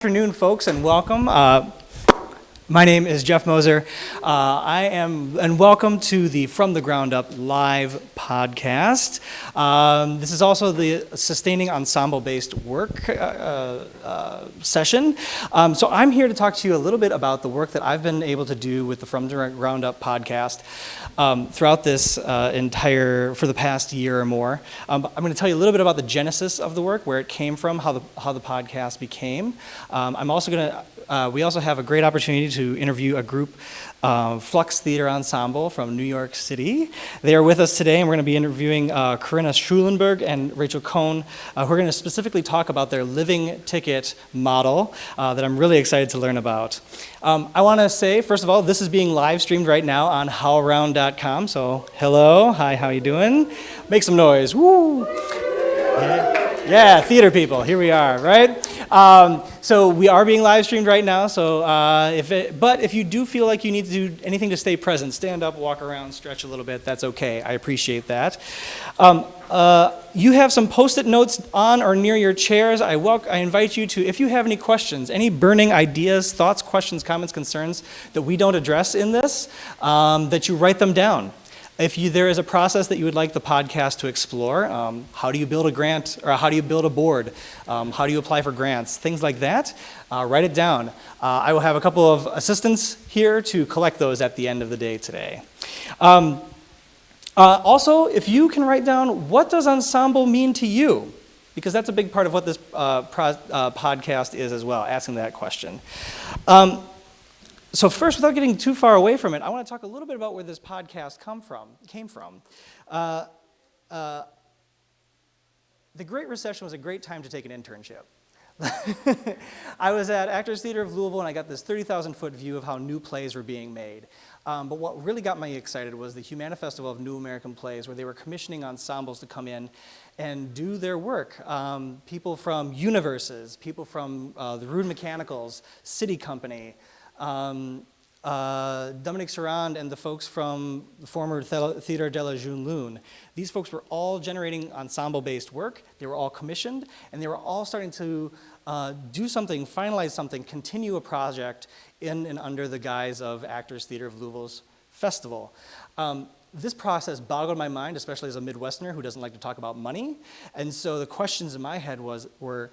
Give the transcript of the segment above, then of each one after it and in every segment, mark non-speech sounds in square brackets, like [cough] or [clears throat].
afternoon, folks, and welcome. Uh, my name is Jeff Moser. Uh, I am, and welcome to the From the Ground Up live podcast. Um, this is also the sustaining ensemble-based work uh, uh, session. Um, so I'm here to talk to you a little bit about the work that I've been able to do with the From the Ground Up podcast um, throughout this uh, entire, for the past year or more. Um, I'm going to tell you a little bit about the genesis of the work, where it came from, how the, how the podcast became. Um, I'm also going to uh, we also have a great opportunity to interview a group, uh, Flux Theater Ensemble from New York City. They are with us today, and we're going to be interviewing uh, Corinna Schulenburg and Rachel Cohn, uh, who are going to specifically talk about their living ticket model uh, that I'm really excited to learn about. Um, I want to say, first of all, this is being live streamed right now on howlround.com. So, hello, hi, how are you doing? Make some noise. Woo! Yeah. Yeah, theater people, here we are, right? Um, so we are being live streamed right now, so uh, if it, but if you do feel like you need to do anything to stay present, stand up, walk around, stretch a little bit, that's okay, I appreciate that. Um, uh, you have some post-it notes on or near your chairs. I, welcome, I invite you to, if you have any questions, any burning ideas, thoughts, questions, comments, concerns that we don't address in this, um, that you write them down. If you, there is a process that you would like the podcast to explore, um, how do you build a grant, or how do you build a board? Um, how do you apply for grants? Things like that, uh, write it down. Uh, I will have a couple of assistants here to collect those at the end of the day today. Um, uh, also, if you can write down, what does ensemble mean to you? Because that's a big part of what this uh, uh, podcast is as well, asking that question. So first, without getting too far away from it, I want to talk a little bit about where this podcast come from, came from. Uh, uh, the Great Recession was a great time to take an internship. [laughs] I was at Actors Theater of Louisville and I got this 30,000 foot view of how new plays were being made. Um, but what really got me excited was the Humana Festival of New American Plays where they were commissioning ensembles to come in and do their work. Um, people from Universes, people from uh, the Rude Mechanicals, SITI Company, um, uh, Dominique Serrand and the folks from the former Theater de la Jeune Lune. These folks were all generating ensemble-based work. They were all commissioned, and they were all starting to uh, do something, finalize something, continue a project in and under the guise of Actors Theater of Louisville's festival. Um, this process boggled my mind, especially as a Midwesterner who doesn't like to talk about money. And so the questions in my head was, were,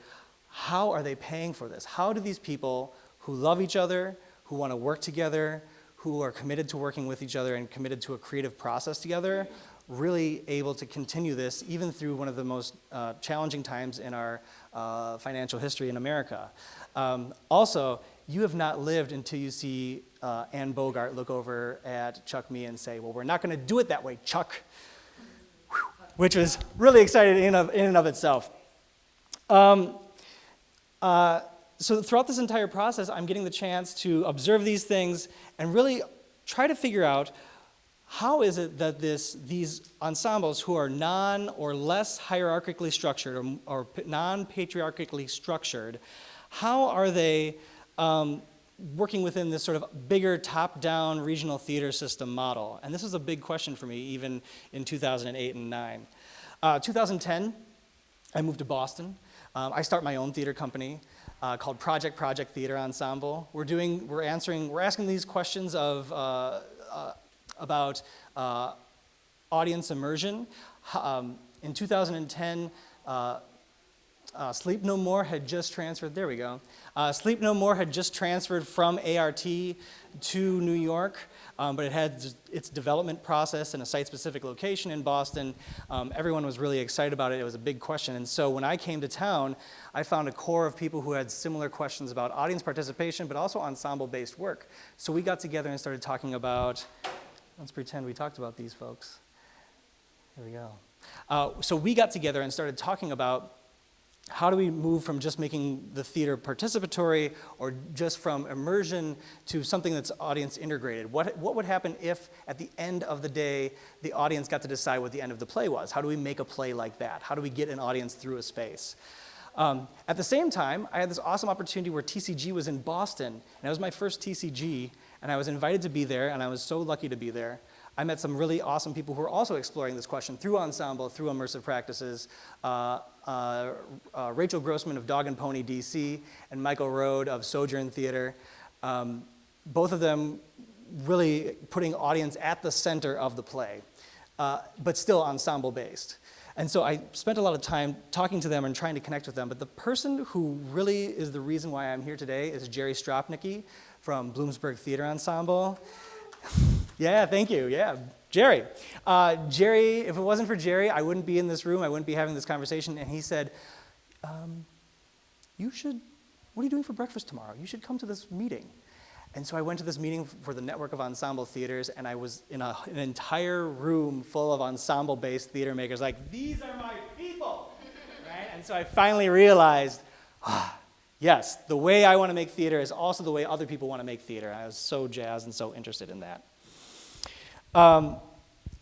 how are they paying for this? How do these people who love each other, who want to work together, who are committed to working with each other and committed to a creative process together, really able to continue this even through one of the most uh, challenging times in our uh, financial history in America. Um, also, you have not lived until you see uh, Bogart look over at Chuck Mee and say, well, we're not going to do it that way, Chuck, which was really exciting in, of, in and of itself. Um, uh, so throughout this entire process, I'm getting the chance to observe these things and really try to figure out how is it that this, these ensembles who are non or less hierarchically structured or, or non-patriarchically structured, how are they um, working within this sort of bigger top-down regional theater system model? And this was a big question for me even in 2008 and 9. Uh, 2010, I moved to Boston. Um, I start my own theater company uh, called Project Project Theater Ensemble. We're doing, we're answering, we're asking these questions of, uh, uh, about uh, audience immersion. Um, in 2010, uh, uh, Sleep No More had just transferred, there we go. Sleep No More had just transferred from ART to New York um, but it had its development process in a site-specific location in Boston. Um, everyone was really excited about it. It was a big question. And so when I came to town, I found a core of people who had similar questions about audience participation, but also ensemble-based work. So we got together and started talking about, let's pretend we talked about these folks. Here we go. Uh, so we got together and started talking about how do we move from just making the theater participatory or just from immersion to something that's audience integrated? What, what would happen if at the end of the day, the audience got to decide what the end of the play was? How do we make a play like that? How do we get an audience through a space? Um, at the same time, I had this awesome opportunity where TCG was in Boston, and it was my first TCG, and I was invited to be there, and I was so lucky to be there. I met some really awesome people who are also exploring this question through ensemble, through immersive practices, uh, uh, uh, Rachel Grossman of Dog and Pony DC, and Michael Rohd of Sojourn Theater. Um, both of them really putting audience at the center of the play, uh, but still ensemble based. And so I spent a lot of time talking to them and trying to connect with them, but the person who really is the reason why I'm here today is Jerry Stropnicki from Bloomsburg Theater Ensemble. [laughs] yeah, thank you, yeah. Jerry. Uh, Jerry, if it wasn't for Jerry, I wouldn't be in this room, I wouldn't be having this conversation, and he said, um, you should, what are you doing for breakfast tomorrow? You should come to this meeting. And so I went to this meeting for the Network of Ensemble Theaters, and I was in a, an entire room full of ensemble-based theater makers, like, these are my people, [laughs] right? And so I finally realized, ah, yes, the way I want to make theater is also the way other people want to make theater. I was so jazzed and so interested in that. Um,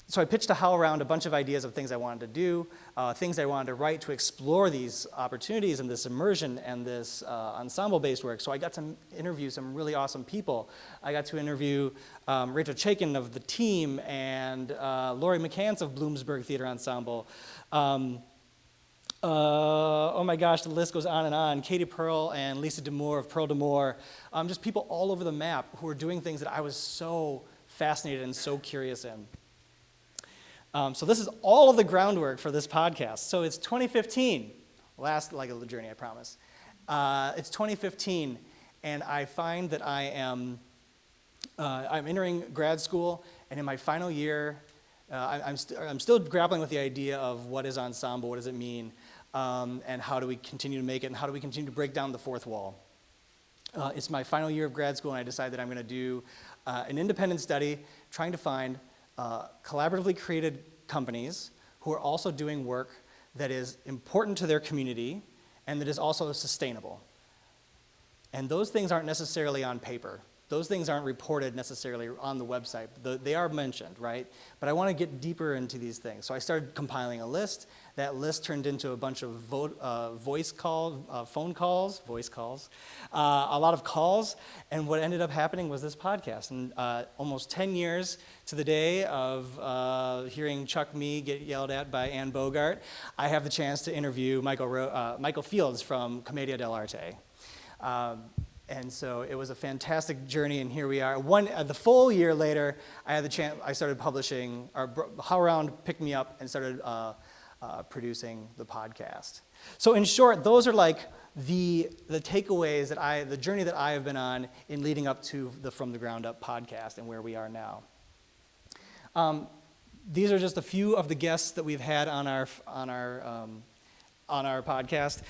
so I pitched a to HowlRound a bunch of ideas of things I wanted to do, uh, things I wanted to write to explore these opportunities and this immersion and this uh, ensemble-based work. So I got to interview some really awesome people. I got to interview um, Rachel Chavkin of the team and uh, Laurie McCants of Bloomsburg Theater Ensemble. Um, uh, oh my gosh, the list goes on and on. Katie Pearl and Lisa D'Amour of Pearl D'Amour. Um, just people all over the map who are doing things that I was so fascinated and so curious in. Um, so this is all of the groundwork for this podcast. So it's 2015, last leg of the journey, I promise. Uh, it's 2015, and I find that I am, uh, I'm entering grad school, and in my final year, uh, I, am st I'm still grappling with the idea of what is ensemble, what does it mean, um, and how do we continue to make it, and how do we continue to break down the fourth wall. Uh, it's my final year of grad school, and I decided that I'm going to do uh, an independent study trying to find uh, collaboratively created companies who are also doing work that is important to their community and that is also sustainable. And those things aren't necessarily on paper. Those things aren't reported necessarily on the website. The, they are mentioned, right? But I want to get deeper into these things. So I started compiling a list. That list turned into a bunch of uh, voice calls, uh, phone calls, voice calls, uh, a lot of calls. And what ended up happening was this podcast. And uh, almost 10 years to the day of uh, hearing Chuck Mee get yelled at by Anne Bogart, I have the chance to interview Michael, uh, Michael Fields from Commedia dell'arte. Um, and so it was a fantastic journey, and here we are. One, uh, the full year later, I had the chance, I started publishing, or HowlRound picked me up and started uh, uh, producing the podcast. So in short, those are like the, the takeaways that I, the journey that I have been on in leading up to the From the Ground Up podcast and where we are now. Um, these are just a few of the guests that we've had on our, on our, um, on our podcast.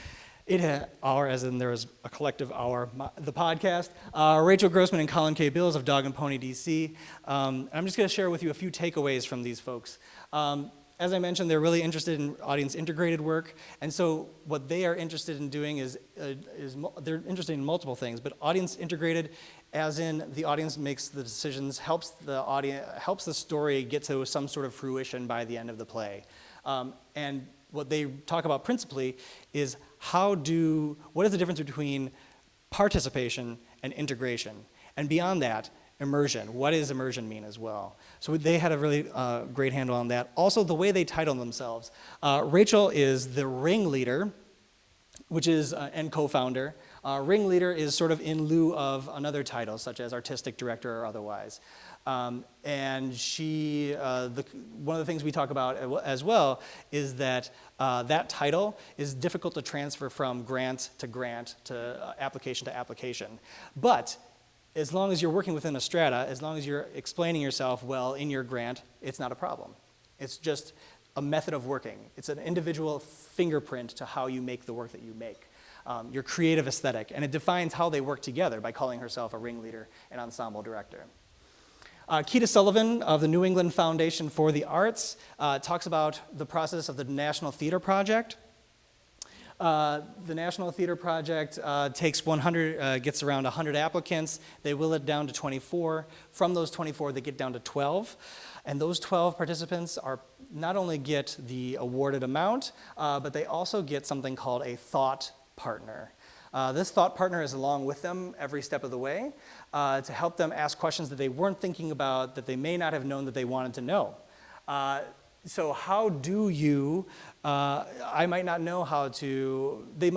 It our, as in there was a collective our, the podcast. Uh, Rachel Grossman and Colin K. Bills of Dog and Pony DC. Um, I'm just going to share with you a few takeaways from these folks. Um, as I mentioned, they're really interested in audience integrated work, and so what they are interested in doing is, uh, is they're interested in multiple things, but audience integrated, as in the audience makes the decisions, helps the audience, helps the story get to some sort of fruition by the end of the play. Um, and what they talk about principally is how do, what is the difference between participation and integration? And beyond that, immersion. What does immersion mean as well? So they had a really uh, great handle on that. Also, the way they title themselves. Uh, Rachel is the ringleader, which is, uh, and co-founder. Uh, ringleader is sort of in lieu of another title, such as artistic director or otherwise. Um, and she, uh, the, one of the things we talk about as well is that uh, that title is difficult to transfer from grant to grant to uh, application to application. But as long as you're working within a strata, as long as you're explaining yourself well in your grant, it's not a problem. It's just a method of working. It's an individual fingerprint to how you make the work that you make. Um, your creative aesthetic, and it defines how they work together by calling herself a ringleader and ensemble director. Uh, Quita Sullivan of the New England Foundation for the Arts uh, talks about the process of the National Theater Project. Uh, the National Theater Project uh, takes 100, uh, gets around 100 applicants. They will it down to 24. From those 24, they get down to 12. And those 12 participants are not only get the awarded amount, uh, but they also get something called a thought partner. Uh, this thought partner is along with them every step of the way uh, to help them ask questions that they weren't thinking about, that they may not have known that they wanted to know. Uh, so how do you, uh, I might not know how to, they,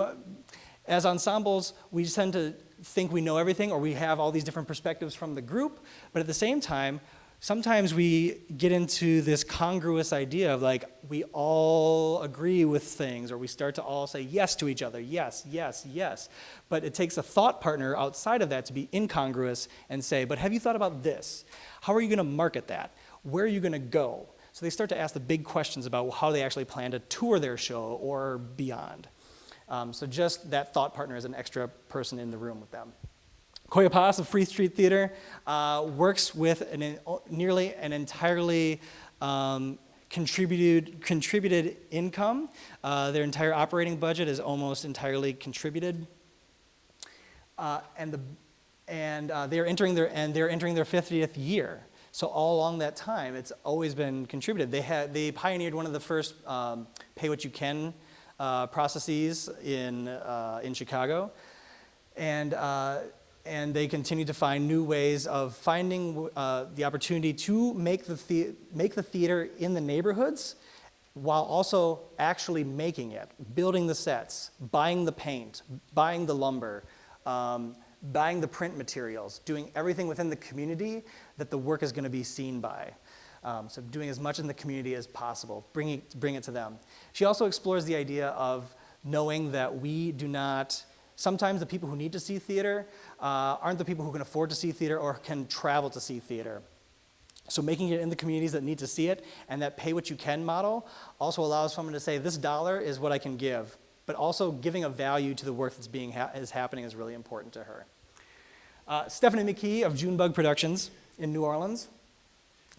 as ensembles, we tend to think we know everything or we have all these different perspectives from the group, but at the same time, sometimes we get into this congruous idea of like, we all agree with things or we start to all say yes to each other, yes, yes, yes. But it takes a thought partner outside of that to be incongruous and say, but have you thought about this? How are you gonna market that? Where are you gonna go? So they start to ask the big questions about how they actually plan to tour their show or beyond. Um, so just that thought partner is an extra person in the room with them. Coya Paz of Free Street Theater uh, works with an, nearly an entirely um, contributed, contributed income. Uh, their entire operating budget is almost entirely contributed. Uh, and the, and uh, they're entering their and they're entering their 50th year. So all along that time, it's always been contributed. They had they pioneered one of the first um, pay what you can uh, processes in uh, in Chicago, and and they continue to find new ways of finding uh, the opportunity to make the, the make the theater in the neighborhoods while also actually making it, building the sets, buying the paint, buying the lumber, um, buying the print materials, doing everything within the community that the work is going to be seen by. Um, so doing as much in the community as possible, bringing, bring it to them. She also explores the idea of knowing that we do not, sometimes the people who need to see theater uh, aren't the people who can afford to see theater or can travel to see theater. So making it in the communities that need to see it and that pay what you can model also allows someone to say, this dollar is what I can give. But also giving a value to the work that's being ha is happening is really important to her. Uh, Stephanie McKee of Junebug Productions in New Orleans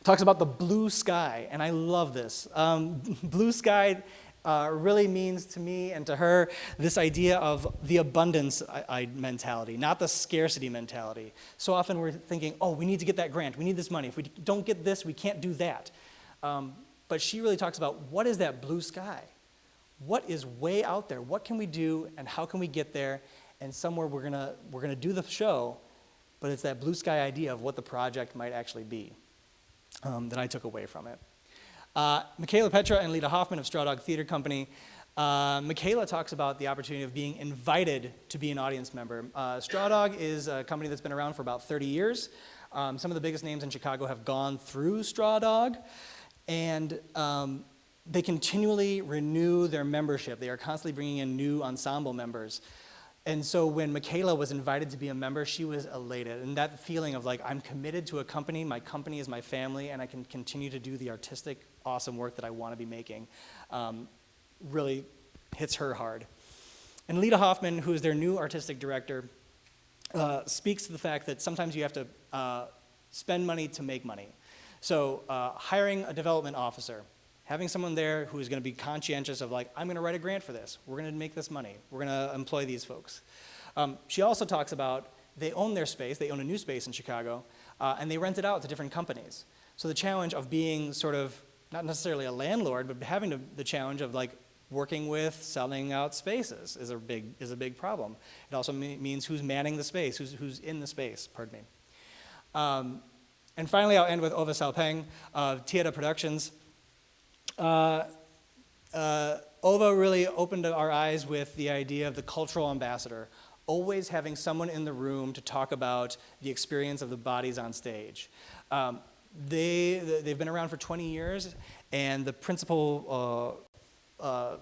talks about the blue sky, and I love this. Um, [laughs] blue sky uh, really means to me and to her this idea of the abundance mentality, not the scarcity mentality. So often we're thinking, oh, we need to get that grant, we need this money. If we don't get this, we can't do that. Um, but she really talks about what is that blue sky? What is way out there? What can we do and how can we get there? And somewhere we're gonna, we're gonna do the show, but it's that blue sky idea of what the project might actually be um, that I took away from it. Uh, Michaela Petro and Leda Hoffmann of Strawdog Theater Company. Uh, Michaela talks about the opportunity of being invited to be an audience member. Uh, Strawdog is a company that's been around for about 30 years. Um, some of the biggest names in Chicago have gone through Strawdog, and um, they continually renew their membership. They are constantly bringing in new ensemble members. And so when Michaela was invited to be a member, she was elated. And that feeling of like, I'm committed to a company, my company is my family, and I can continue to do the artistic, awesome work that I want to be making, um, really hits her hard. And Leda Hoffmann, who is their new artistic director, uh, speaks to the fact that sometimes you have to uh, spend money to make money. So uh, hiring a development officer, having someone there who is going to be conscientious of like, I'm going to write a grant for this. We're going to make this money. We're going to employ these folks. Um, she also talks about they own their space. They own a new space in Chicago, uh, and they rent it out to different companies. So the challenge of being sort of not necessarily a landlord, but having to, the challenge of like working with selling out spaces is a big is a big problem. It also means who's manning the space, who's who's in the space. Pardon me. Um, and finally, I'll end with Ova Saopeng of TeAda Productions. Uh, uh, OVA really opened our eyes with the idea of the cultural ambassador, always having someone in the room to talk about the experience of the bodies on stage. Um, they, they've been around for 20 years, and the principal uh, uh,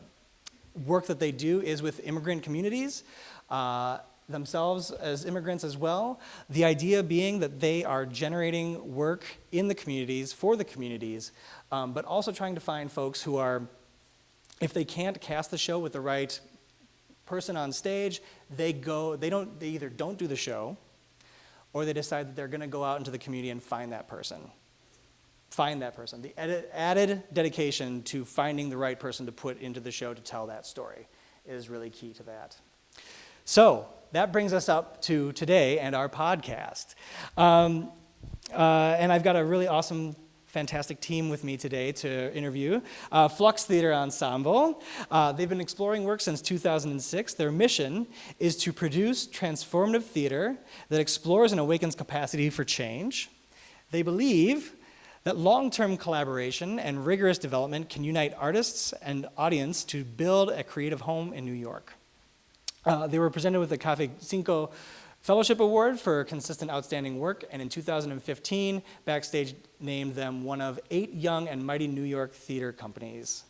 work that they do is with immigrant communities. Uh, themselves as immigrants as well. The idea being that they are generating work in the communities, for the communities, um, but also trying to find folks who are, if they can't cast the show with the right person on stage, they go, they don't, they either don't do the show, or they decide that they're gonna go out into the community and find that person. Find that person. The added dedication to finding the right person to put into the show to tell that story is really key to that. So, that brings us up to today and our podcast. Um, uh, and I've got a really awesome fantastic team with me today to interview. Uh, Flux Theater Ensemble. Uh, they've been exploring work since 2006. Their mission is to produce transformative theater that explores and awakens capacity for change. They believe that long-term collaboration and rigorous development can unite artists and audience to build a creative home in New York. Uh, they were presented with the Caffe Cino Fellowship Award for consistent outstanding work, and in 2015, Backstage named them one of eight young and mighty New York theater companies.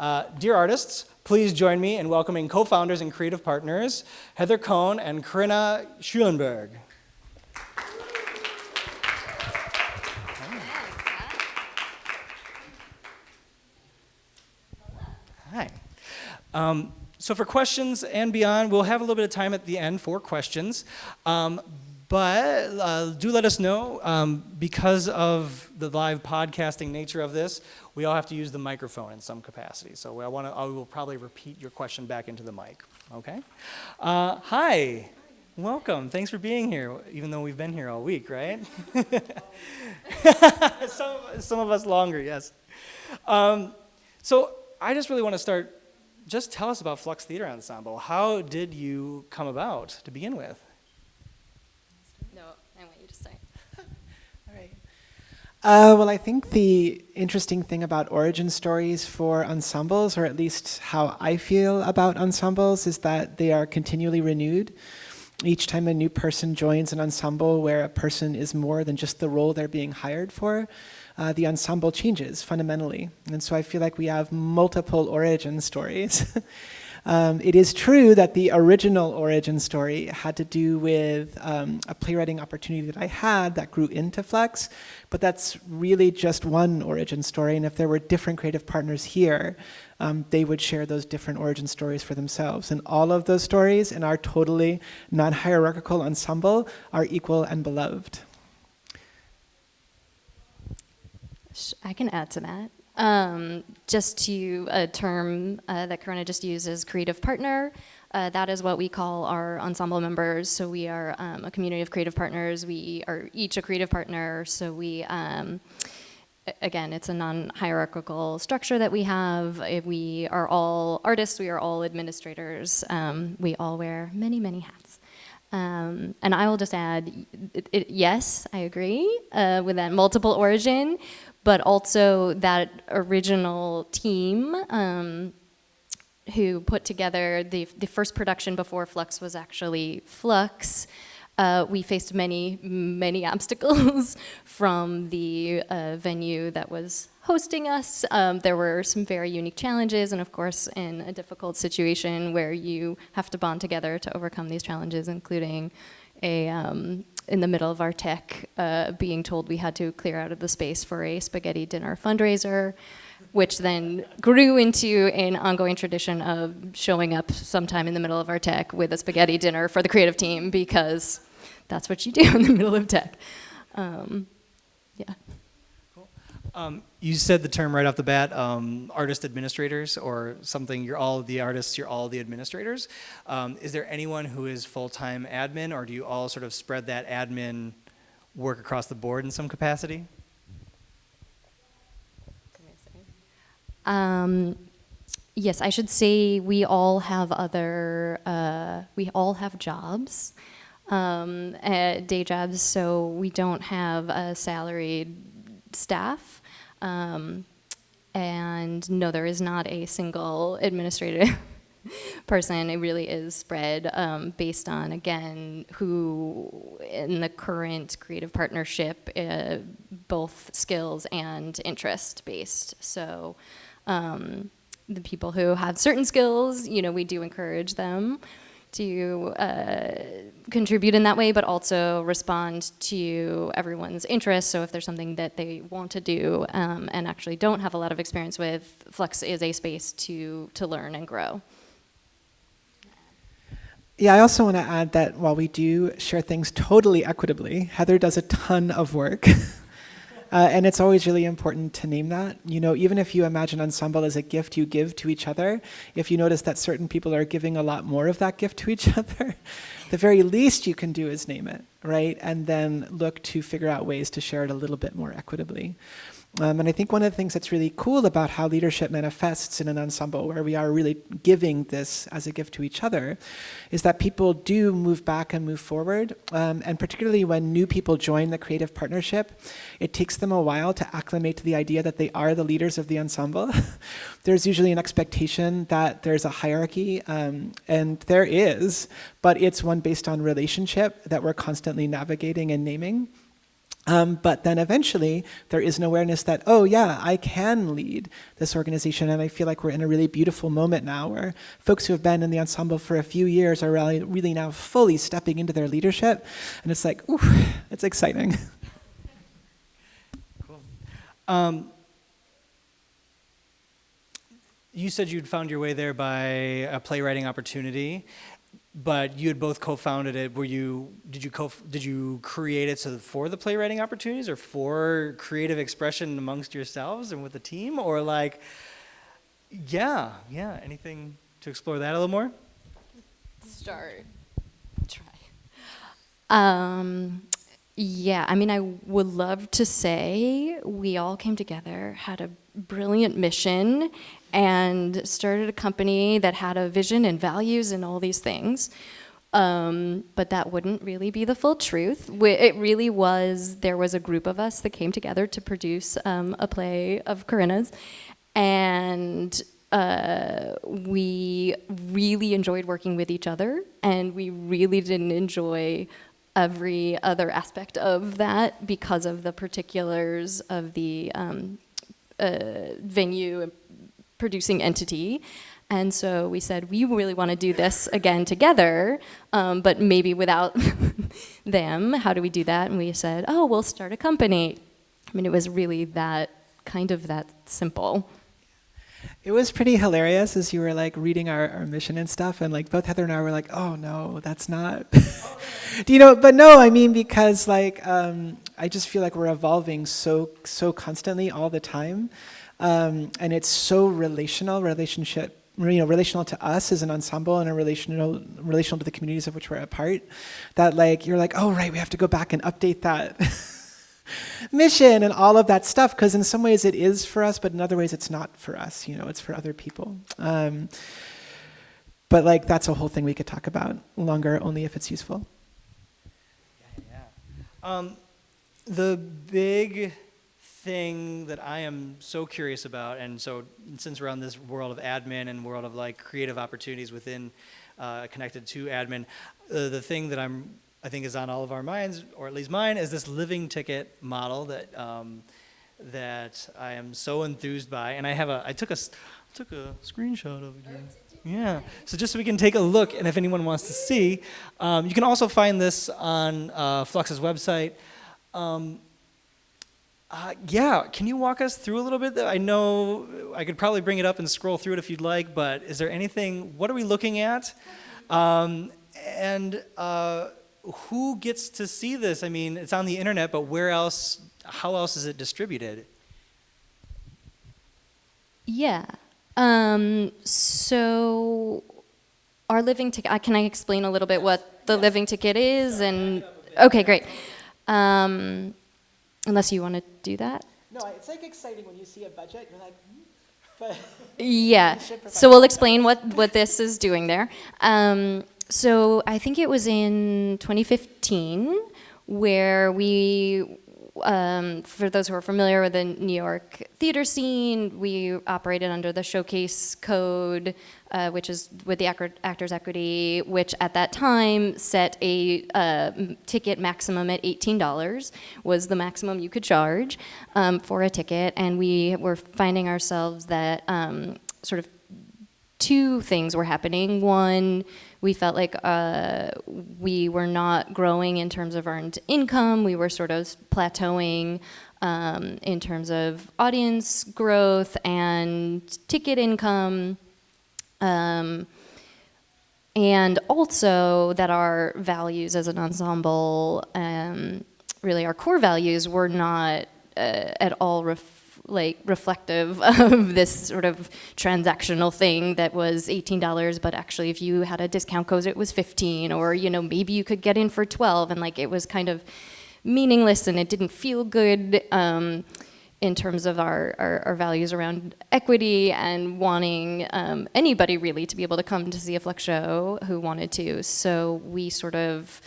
Uh, dear artists, please join me in welcoming co-founders and creative partners, Heather Cohn and Corinna Schulenburg. Hi. Um, so for questions and beyond, we'll have a little bit of time at the end for questions. Um, but uh, do let us know, um, because of the live podcasting nature of this, we all have to use the microphone in some capacity. So I, wanna, I will probably repeat your question back into the mic, okay? Uh, hi, welcome, thanks for being here, even though we've been here all week, right? [laughs] some, some of us longer, yes. Um, so I just really want to start just tell us about Flux Theater Ensemble. How did you come about to begin with? No, I want you to start. [laughs] All right. Uh, well, I think the interesting thing about origin stories for ensembles, or at least how I feel about ensembles, is that they are continually renewed. Each time a new person joins an ensemble where a person is more than just the role they're being hired for, uh, the ensemble changes fundamentally. And so I feel like we have multiple origin stories. [laughs] um, it is true that the original origin story had to do with um, a playwriting opportunity that I had that grew into Flux, but that's really just one origin story. And if there were different creative partners here, um, they would share those different origin stories for themselves. And all of those stories in our totally non-hierarchical ensemble are equal and beloved. I can add to that. Um, just to a term uh, that Corinna just used uses, creative partner. Uh, that is what we call our ensemble members. So we are um, a community of creative partners. We are each a creative partner. So we, um, again, it's a non-hierarchical structure that we have. If we are all artists. We are all administrators. Um, we all wear many, many hats. Um, and I will just add, it, it, yes, I agree uh, with that multiple origin, but also that original team um, who put together the, the first production before Flux was actually Flux. Uh, we faced many, many [laughs] obstacles from the uh, venue that was hosting us. Um, there were some very unique challenges and of course in a difficult situation where you have to bond together to overcome these challenges, including a, um, in the middle of our tech, uh, being told we had to clear out of the space for a spaghetti dinner fundraiser, which then grew into an ongoing tradition of showing up sometime in the middle of our tech with a spaghetti dinner for the creative team because that's what you do in the middle of tech. Um, yeah. Um, you said the term right off the bat, um, artist administrators or something, you're all the artists, you're all the administrators. Um, is there anyone who is full-time admin or do you all sort of spread that admin work across the board in some capacity? Um, yes, I should say we all have other, uh, we all have jobs, um, day jobs, so we don't have a salaried staff. Um, and no, there is not a single administrative [laughs] person. It really is spread um, based on, again, who in the current creative partnership, uh, both skills and interest based. So um, the people who have certain skills, you know, we do encourage them to uh, contribute in that way, but also respond to everyone's interests. So if there's something that they want to do um, and actually don't have a lot of experience with, Flux is a space to, to learn and grow. Yeah, I also want to add that while we do share things totally equitably, Heather does a ton of work. [laughs] Uh, and it's always really important to name that. You know, even if you imagine ensemble as a gift you give to each other, if you notice that certain people are giving a lot more of that gift to each [laughs] other, the very least you can do is name it, right? And then look to figure out ways to share it a little bit more equitably. Um, and I think one of the things that's really cool about how leadership manifests in an ensemble where we are really giving this as a gift to each other is that people do move back and move forward. Um, and particularly when new people join the creative partnership, it takes them a while to acclimate to the idea that they are the leaders of the ensemble. [laughs] there's usually an expectation that there's a hierarchy, um, and there is, but it's one based on relationship that we're constantly navigating and naming. Um, but then eventually there is an awareness that, oh yeah, I can lead this organization. And I feel like we're in a really beautiful moment now where folks who have been in the ensemble for a few years are really, really now fully stepping into their leadership. And it's like, ooh, it's exciting. [laughs] Cool. Um, you said you'd found your way there by a playwriting opportunity. But you had both co-founded it. Were you did you co did you create it so for the playwriting opportunities or for creative expression amongst yourselves and with the team or like yeah, yeah, anything to explore that a little more? Start. Try. Um yeah, I mean I would love to say we all came together, had a brilliant mission and started a company that had a vision and values and all these things. Um, but that wouldn't really be the full truth. It really was, there was a group of us that came together to produce um, a play of Corinna's. And uh, we really enjoyed working with each other and we really didn't enjoy every other aspect of that because of the particulars of the um, uh, venue producing entity. And so we said, we really want to do this again together, um, but maybe without [laughs] them. How do we do that? And we said, oh, we'll start a company. I mean, it was really that kind of that simple. It was pretty hilarious as you were like reading our, our mission and stuff, and like both Heather and I were like, "Oh no, that's not." [laughs] Do you know? But no, I mean because like um, I just feel like we're evolving so so constantly all the time. Um, and it's so relational, relationship, you know, relational to us as an ensemble and a relational, relational to the communities of which we're a part, that like, you're like, oh, right, we have to go back and update that [laughs] mission and all of that stuff, because in some ways it is for us, but in other ways it's not for us, you know, it's for other people. Um, but like, that's a whole thing we could talk about longer, only if it's useful. Yeah, yeah. Um, the big thing that I am so curious about, and so since we're on this world of admin and world of like creative opportunities within uh, connected to admin, uh, the thing that I'm I think is on all of our minds, or at least mine, is this living ticket model that um, that I am so enthused by, and I have a I took a took a screenshot of it. Here. Yeah, so just so we can take a look, and if anyone wants to see, um, you can also find this on uh, Flux's website. Um, uh, yeah, can you walk us through a little bit? I know I could probably bring it up and scroll through it if you'd like, but is there anything, what are we looking at? Um, and uh, who gets to see this? I mean, it's on the internet, but where else, how else is it distributed? Yeah. Um, so our living ticket, can I explain a little bit what the living ticket is? And Okay, great. Um, Unless you want to do that? No, it's like exciting when you see a budget, you're like, hmm? [laughs] but yeah. [laughs] So we'll explain what, what this is doing there. Um, so I think it was in 2015 where we um, for those who are familiar with the New York theater scene, we operated under the Showcase Code, uh, which is with the Actors Equity, which at that time set a uh, ticket maximum at $18 was the maximum you could charge um, for a ticket, and we were finding ourselves that um, sort of two things were happening. One, we felt like uh, we were not growing in terms of earned income. We were sort of plateauing um, in terms of audience growth and ticket income. Um, and also that our values as an ensemble, um, really our core values, were not uh, at all like reflective [laughs] of this sort of transactional thing that was $18 but actually if you had a discount code it was 15 or you know maybe you could get in for 12 and like it was kind of meaningless and it didn't feel good um, in terms of our, our, our values around equity and wanting um, anybody really to be able to come to see a Flux show who wanted to. So we sort of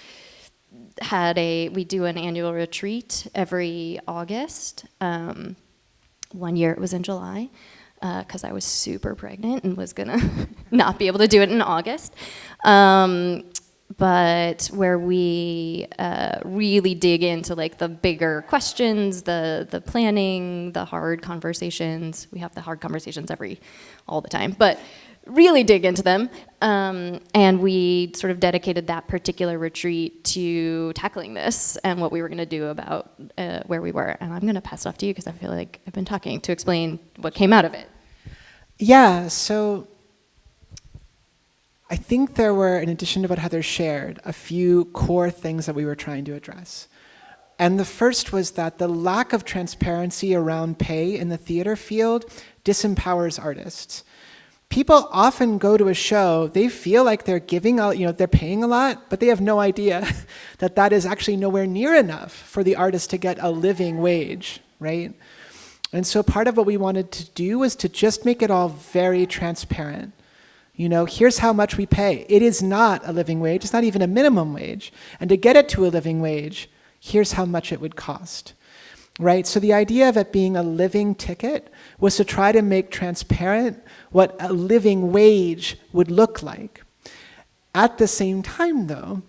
had a, we do an annual retreat every August. Um, one year it was in July because I was super pregnant and was gonna [laughs] not be able to do it in August. Um, but where we uh, really dig into like the bigger questions, the the planning, the hard conversations. We have the hard conversations every all the time, but really dig into them. Um, and we sort of dedicated that particular retreat to tackling this and what we were going to do about uh, where we were. And I'm going to pass it off to you because I feel like I've been talking to explain what came out of it. Yeah, so I think there were, in addition to what Heather shared, a few core things that we were trying to address. And the first was that the lack of transparency around pay in the theater field disempowers artists. People often go to a show, they feel like they're giving out, you know, they're paying a lot, but they have no idea [laughs] that that is actually nowhere near enough for the artist to get a living wage, right? And so part of what we wanted to do was to just make it all very transparent. You know, here's how much we pay. It is not a living wage, it's not even a minimum wage. And to get it to a living wage, here's how much it would cost. Right? So the idea of it being a living ticket was to try to make transparent what a living wage would look like. At the same time, though,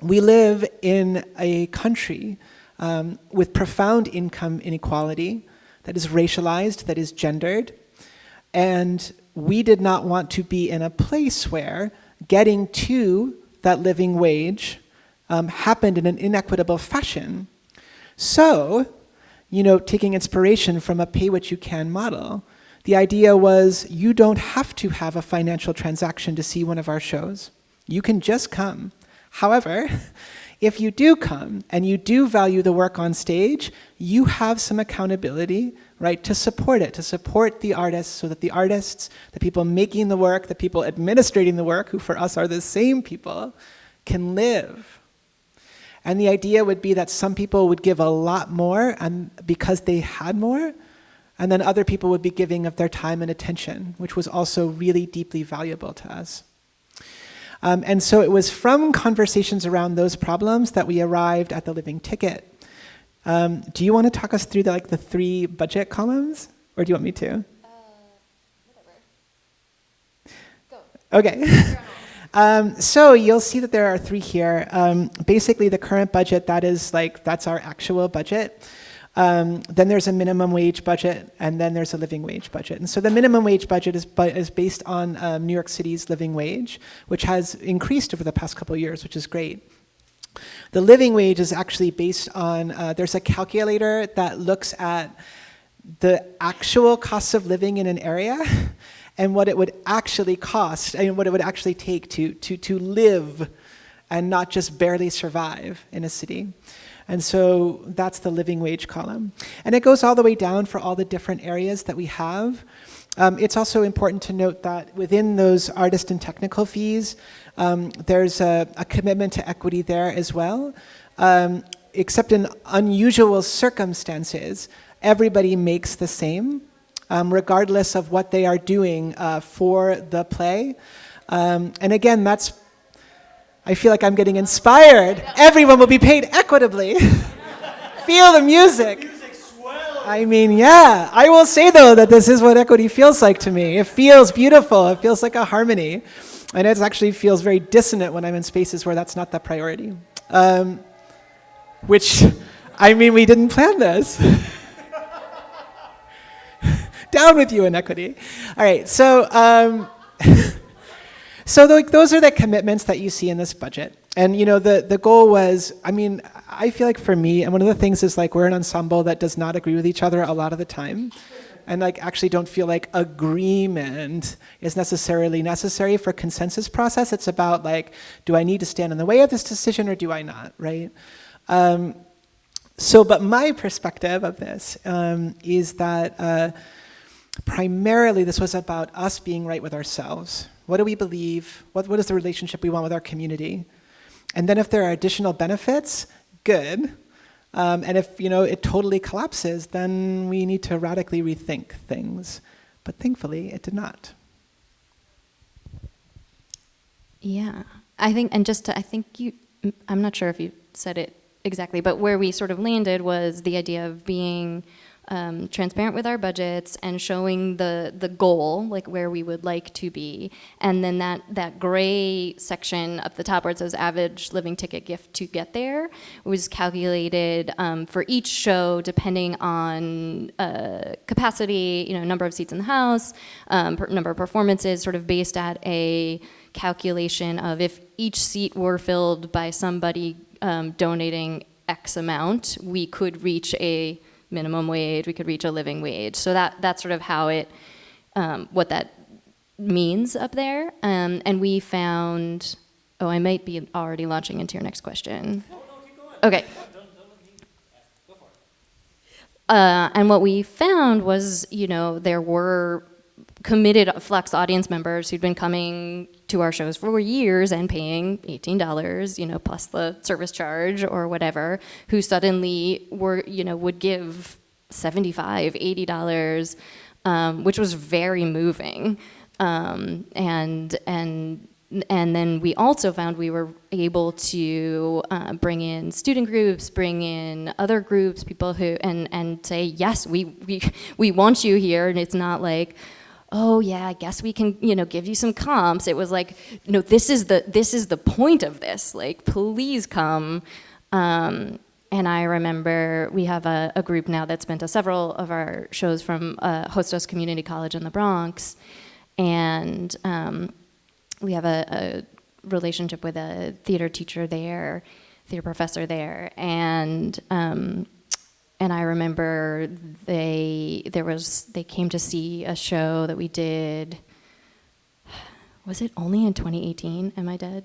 we live in a country um, with profound income inequality that is racialized, that is gendered, and we did not want to be in a place where getting to that living wage um, happened in an inequitable fashion. So, you know, taking inspiration from a pay what you can model, the idea was you don't have to have a financial transaction to see one of our shows. You can just come. However, [laughs] if you do come and you do value the work on stage, you have some accountability, right, to support it, to support the artists so that the artists, the people making the work, the people administrating the work, who for us are the same people, can live. And the idea would be that some people would give a lot more and because they had more, and then other people would be giving of their time and attention, which was also really deeply valuable to us. Um, and so it was from conversations around those problems that we arrived at the living ticket. Um, do you want to talk us through the, like the three budget columns, or do you want me to? Uh, Go. Okay. [laughs] um, so you'll see that there are three here. Um, basically, the current budget that is like that's our actual budget. Um, then there's a minimum wage budget, and then there's a living wage budget. And so the minimum wage budget is, is based on um, New York City's living wage, which has increased over the past couple of years, which is great. The living wage is actually based on, uh, there's a calculator that looks at the actual cost of living in an area [laughs] and what it would actually cost and what it would actually take to, to, to live and not just barely survive in a city. And so that's the living wage column. And it goes all the way down for all the different areas that we have. Um, it's also important to note that within those artist and technical fees, um, there's a, a, commitment to equity there as well. Um, except in unusual circumstances, everybody makes the same, um, regardless of what they are doing uh, for the play. Um, and again, that's I feel like I'm getting inspired. Everyone will be paid equitably. [laughs] Feel the music. I mean, yeah. I will say, though, that this is what equity feels like to me. It feels beautiful. It feels like a harmony. And it actually feels very dissonant when I'm in spaces where that's not the priority. Um, which, I mean, we didn't plan this. [laughs] Down with you, inequity. All right, so... Um, [laughs] So like, those are the commitments that you see in this budget. And you know, the, the goal was, I mean, I feel like for me, and one of the things is like we're an ensemble that does not agree with each other a lot of the time. And like actually don't feel like agreement is necessarily necessary for consensus process. It's about like, do I need to stand in the way of this decision or do I not, right? Um, so, but my perspective of this um, is that uh, primarily this was about us being right with ourselves, what do we believe? What, what is the relationship we want with our community? And then if there are additional benefits, good. Um, and if you know it totally collapses, then we need to radically rethink things. But thankfully, it did not. Yeah, I think, and just to, I think you, I'm not sure if you said it exactly, but where we sort of landed was the idea of being um, transparent with our budgets and showing the the goal, like where we would like to be, and then that that gray section up the top where it says average living ticket gift to get there was calculated um, for each show depending on uh, capacity, you know, number of seats in the house, um, number of performances, sort of based at a calculation of if each seat were filled by somebody um, donating X amount, we could reach a minimum wage, we could reach a living wage. So that that's sort of how it, um, what that means up there. Um, and we found, oh, I might be already launching into your next question. No, no, keep going. Okay. Uh, and what we found was, you know, there were committed Flux audience members who'd been coming to our shows for years and paying $18, you know, plus the service charge or whatever, who suddenly were, you know, would give $75, $80, um, which was very moving. Um, and, and, and then we also found we were able to uh, bring in student groups, bring in other groups, people who, and, and say, yes, we, we, we want you here. And it's not like, oh yeah, I guess we can, you know, give you some comps. It was like, no, this is the this is the point of this. Like, please come. Um, and I remember we have a, a, group now that's been to several of our shows from uh, Hostos Community College in the Bronx, and um, we have a, a relationship with a theater teacher there, theater professor there, and um, and I remember they there was they came to see a show that we did. Was it only in 2018? Am I dead?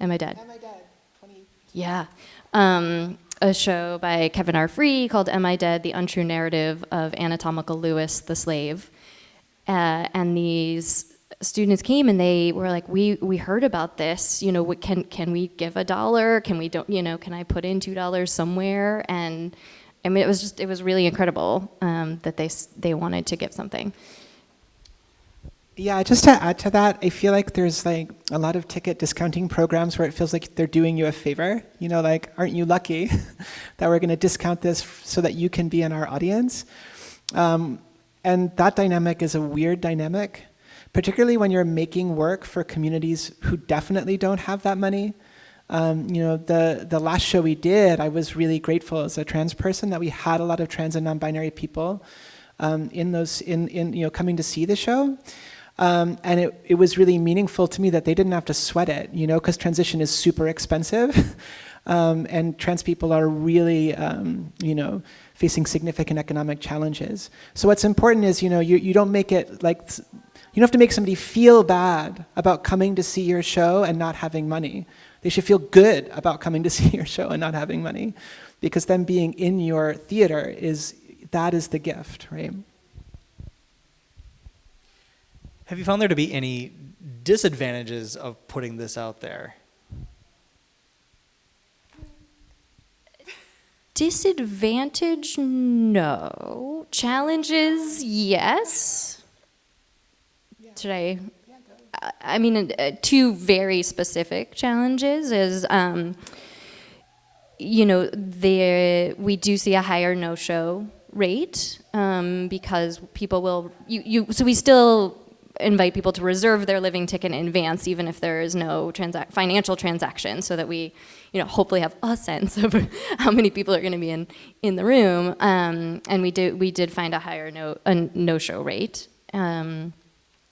Am I dead? Am I dead? 20. Yeah, um, a show by Kevin R. Free called "Am I Dead: The Untrue Narrative of Anatomical Louis the Slave," uh, and these students came and they were like, "We we heard about this. You know, what, can can we give a dollar? Can we don't? You know, can I put in two dollars somewhere?" and I mean, it was just, it was really incredible um, that they, they wanted to give something. Yeah, just to add to that, I feel like there's like a lot of ticket discounting programs where it feels like they're doing you a favor. You know, like, aren't you lucky [laughs] that we're going to discount this so that you can be in our audience? Um, and that dynamic is a weird dynamic, particularly when you're making work for communities who definitely don't have that money. Um, you know, the, the last show we did, I was really grateful as a trans person that we had a lot of trans and non-binary people um, in those, in, in, you know, coming to see the show. Um, and it, it was really meaningful to me that they didn't have to sweat it, you know, because transition is super expensive. [laughs] um, and trans people are really, um, you know, facing significant economic challenges. So what's important is, you know, you, you don't make it like, you don't have to make somebody feel bad about coming to see your show and not having money. They should feel good about coming to [laughs] see your show and not having money because them being in your theater is, that is the gift, right? Have you found there to be any disadvantages of putting this out there? Disadvantage, no. Challenges, yes. Should I I mean, uh, two very specific challenges is, um, you know, there we do see a higher no-show rate um, because people will you you. So we still invite people to reserve their living ticket in advance, even if there is no financial transaction, so that we, you know, hopefully have a [laughs] sense of how many people are going to be in in the room. Um, and we did we did find a higher no a no-show rate. Um,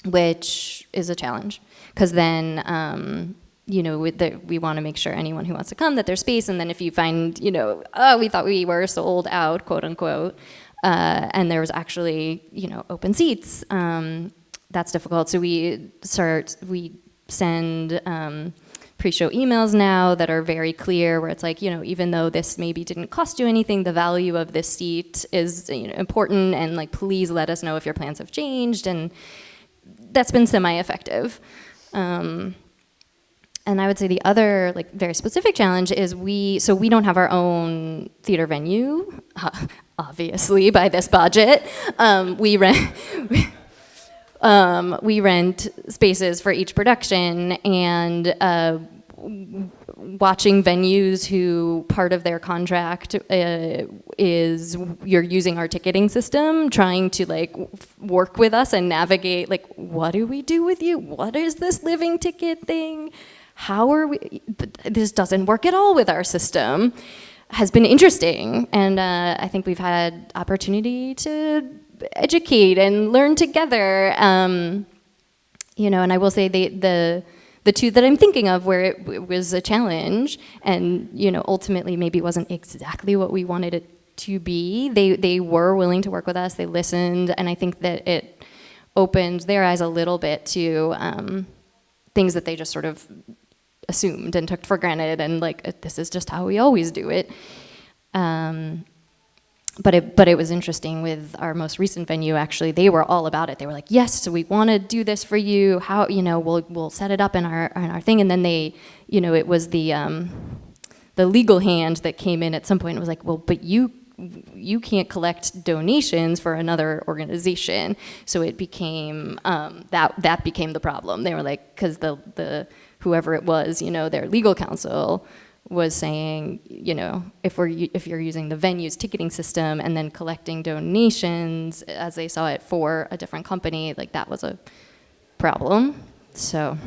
which is a challenge. Because then um, you know the, we want to make sure anyone who wants to come that there's space and then if you find you know oh we thought we were sold out quote unquote uh, and there was actually you know open seats um, that's difficult. So we start we send um, pre-show emails now that are very clear where it's like you know even though this maybe didn't cost you anything the value of this seat is you know, important and like please let us know if your plans have changed and that's been semi-effective. Um, and I would say the other like very specific challenge is we so we don't have our own theater venue, [laughs] obviously by this budget. Um, we rent. [laughs] um, we rent spaces for each production and uh, watching venues who part of their contract uh, is you're using our ticketing system trying to like work with us and navigate like what do we do with you? What is this living ticket thing? How are we this doesn't work at all with our system has been interesting. And uh, i think we've had opportunity to educate and learn together. Um, you know and i will say the the the two that I'm thinking of where it, it was a challenge and you know ultimately maybe wasn't exactly what we wanted it to be. They they were willing to work with us. They listened, and I think that it opened their eyes a little bit to um, things that they just sort of assumed and took for granted, and like this is just how we always do it. Um, but it, but it was interesting with our most recent venue actually they were all about it. They were like yes so we want to do this for you. How you know we'll we'll set it up in our in our thing. And then they you know it was the um, the legal hand that came in at some point and was like well but you you can't collect donations for another organization. So it became um, that that became the problem. They were like because the the whoever it was you know their legal counsel was saying, you know, if we're if you're using the venue's ticketing system and then collecting donations as they saw it for a different company, like that was a problem. So.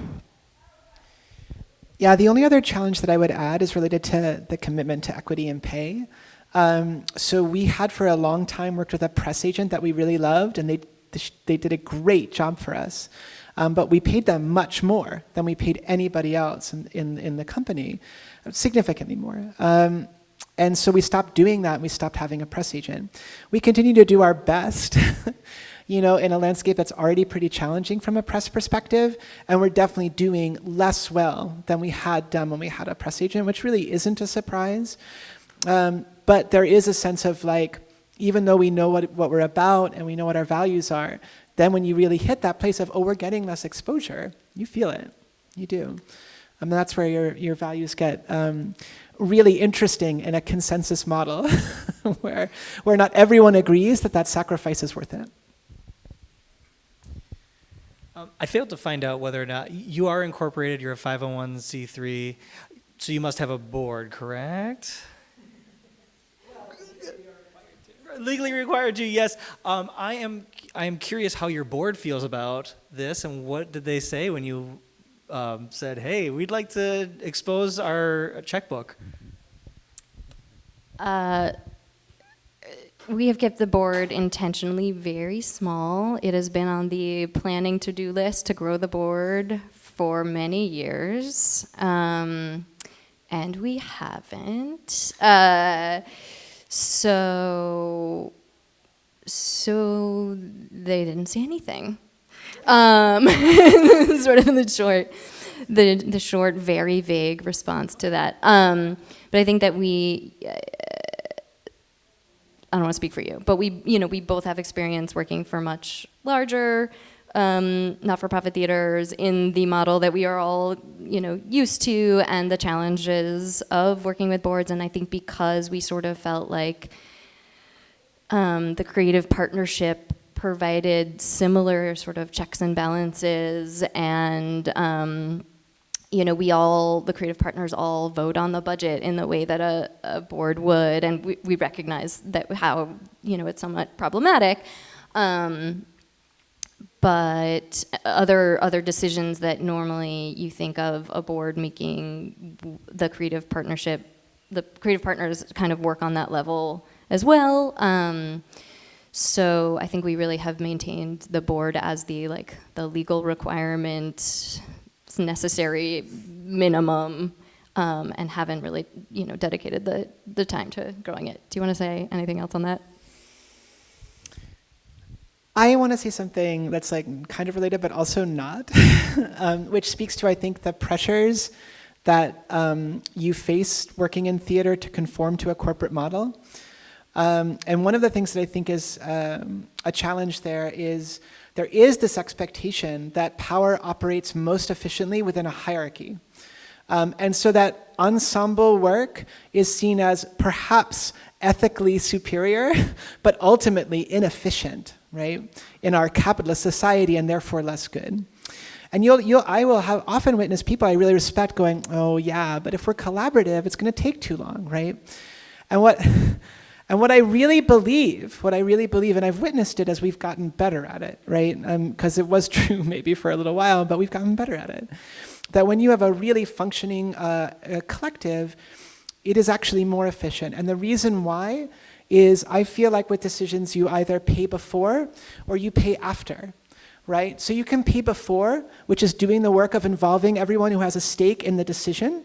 Yeah, the only other challenge that I would add is related to the commitment to equity and pay. Um, so we had for a long time worked with a press agent that we really loved, and they they did a great job for us. Um, but we paid them much more than we paid anybody else in, in, in the company significantly more. Um, and so we stopped doing that and we stopped having a press agent. We continue to do our best, [laughs] you know, in a landscape that's already pretty challenging from a press perspective, and we're definitely doing less well than we had done when we had a press agent, which really isn't a surprise. Um, but there is a sense of like, even though we know what, what we're about and we know what our values are, then when you really hit that place of, oh, we're getting less exposure, you feel it, you do. And that's where your, your values get um, really interesting in a consensus model [laughs] where, where not everyone agrees that that sacrifice is worth it. Um, I failed to find out whether or not you are incorporated, you're a 501c3, so you must have a board, correct? legally required to yes um, i am i am curious how your board feels about this and what did they say when you um, said, hey, we'd like to expose our checkbook? Uh, we have kept the board intentionally very small. It has been on the planning to-do list to grow the board for many years, um, and we haven't. Uh, so, so they didn't say anything. Um, [laughs] sort of in the short, the, the short, very vague response to that. Um, but I think that we, uh, I don't want to speak for you, but we, you know, we both have experience working for much larger, um, not-for-profit theaters in the model that we are all, you know, used to, and the challenges of working with boards. And I think because we sort of felt like um, the creative partnership provided similar sort of checks and balances and um, you know, we all, the creative partners all vote on the budget in the way that a, a board would, and we, we, recognize that how, you know, it's somewhat problematic. Um, but other other decisions that normally you think of a board making the creative partnership, the creative partners kind of work on that level as well. Um, so I think we really have maintained the board as the like the legal requirement, necessary minimum, um, and haven't really you know dedicated the the time to growing it. Do you want to say anything else on that? I want to say something that's like kind of related, but also not, [laughs] um, which speaks to I think the pressures that um, you face working in theater to conform to a corporate model. Um, and one of the things that I think is um, a challenge there is there is this expectation that power operates most efficiently within a hierarchy. Um, and so that ensemble work is seen as perhaps ethically superior, [laughs] but ultimately inefficient, right, in our capitalist society and therefore less good. And you'll, you'll, I will have often witnessed people I really respect going, oh yeah, but if we're collaborative, it's going to take too long, right? And what, [laughs] and what I really believe, what I really believe, and I've witnessed it as we've gotten better at it, right? Because um, it was [laughs] true maybe for a little while, but we've gotten better at it. That when you have a really functioning uh, collective, it is actually more efficient. And the reason why is I feel like with decisions you either pay before or you pay after right? So you can pay before, which is doing the work of involving everyone who has a stake in the decision,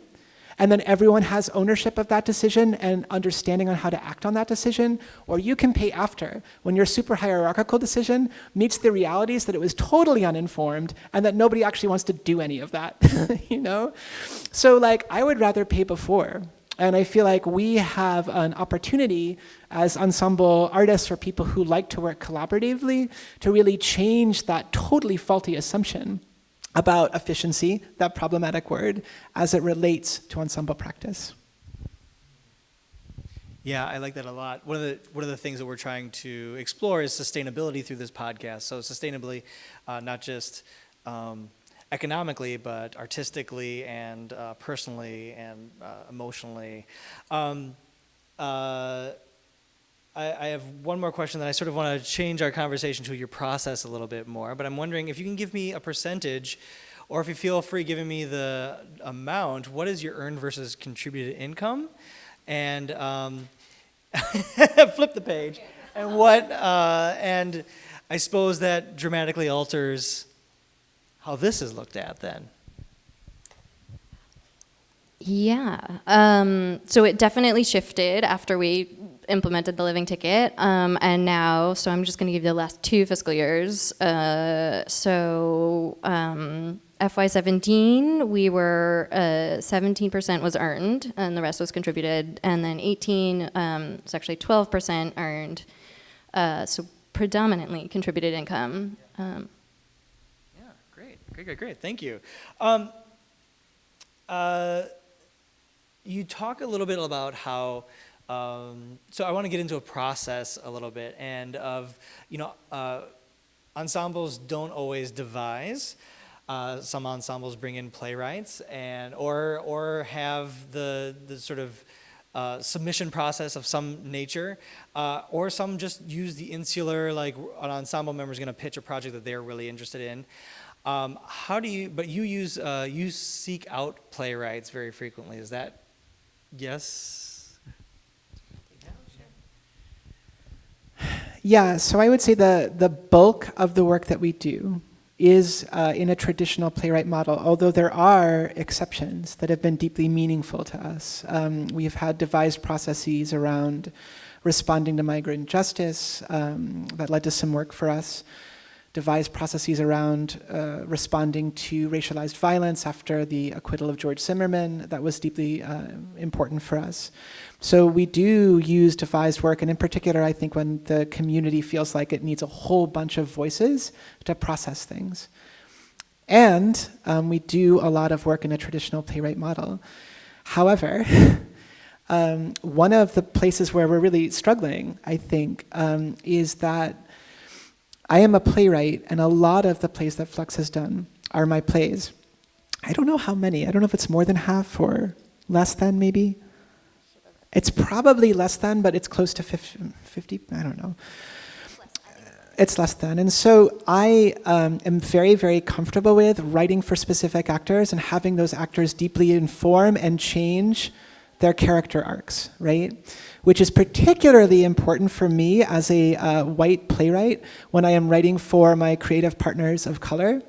and then everyone has ownership of that decision and understanding on how to act on that decision, or you can pay after, when your super hierarchical decision meets the realities that it was totally uninformed and that nobody actually wants to do any of that, [laughs] you know? So like, I would rather pay before, and I feel like we have an opportunity as ensemble artists or people who like to work collaboratively to really change that totally faulty assumption about efficiency, that problematic word, as it relates to ensemble practice. Yeah, I like that a lot. One of the one of the things that we're trying to explore is sustainability through this podcast. So sustainably, uh, not just um, economically, but artistically and uh, personally and uh, emotionally. Um, uh, I, I, have one more question that I sort of want to change our conversation to your process a little bit more, but I'm wondering if you can give me a percentage or if you feel free giving me the amount, what is your earned versus contributed income? And um, [laughs] flip the page. And what, uh, and I suppose that dramatically alters how this is looked at then. Yeah, um, so it definitely shifted after we implemented the living ticket, um, and now, so I'm just going to give you the last two fiscal years. Uh, so um, FY17, we were 17% uh, was earned, and the rest was contributed, and then 18, um, it's actually 12% earned, uh, so predominantly contributed income. Um, Great, great, great. Great. Thank you. Um, uh, you talk a little bit about how, um, so I want to get into a process a little bit and of, you know, uh, ensembles don't always devise. Uh, some ensembles bring in playwrights and or or have the the sort of uh, submission process of some nature, uh, or some just use the insular, like an ensemble member is going to pitch a project that they're really interested in. Um, how do you, but you use, uh, you seek out playwrights very frequently. Is that, yes? Yeah, so I would say the, the bulk of the work that we do is uh, in a traditional playwright model, although there are exceptions that have been deeply meaningful to us. Um, we've had devised processes around responding to migrant justice um, that led to some work for us devise processes around uh, responding to racialized violence after the acquittal of George Zimmerman. That was deeply uh, important for us. So we do use devised work, and in particular, I think when the community feels like it needs a whole bunch of voices to process things. And um, we do a lot of work in a traditional playwright model. However, [laughs] um, one of the places where we're really struggling, I think, um, is that I am a playwright, and a lot of the plays that Flux has done are my plays. I don't know how many. I don't know if it's more than half or less than, maybe. It's probably less than, but it's close to 50, I don't know. It's less than. And so I um, am very, very comfortable with writing for specific actors and having those actors deeply inform and change their character arcs, right? which is particularly important for me as a uh, white playwright when I am writing for my creative partners of color.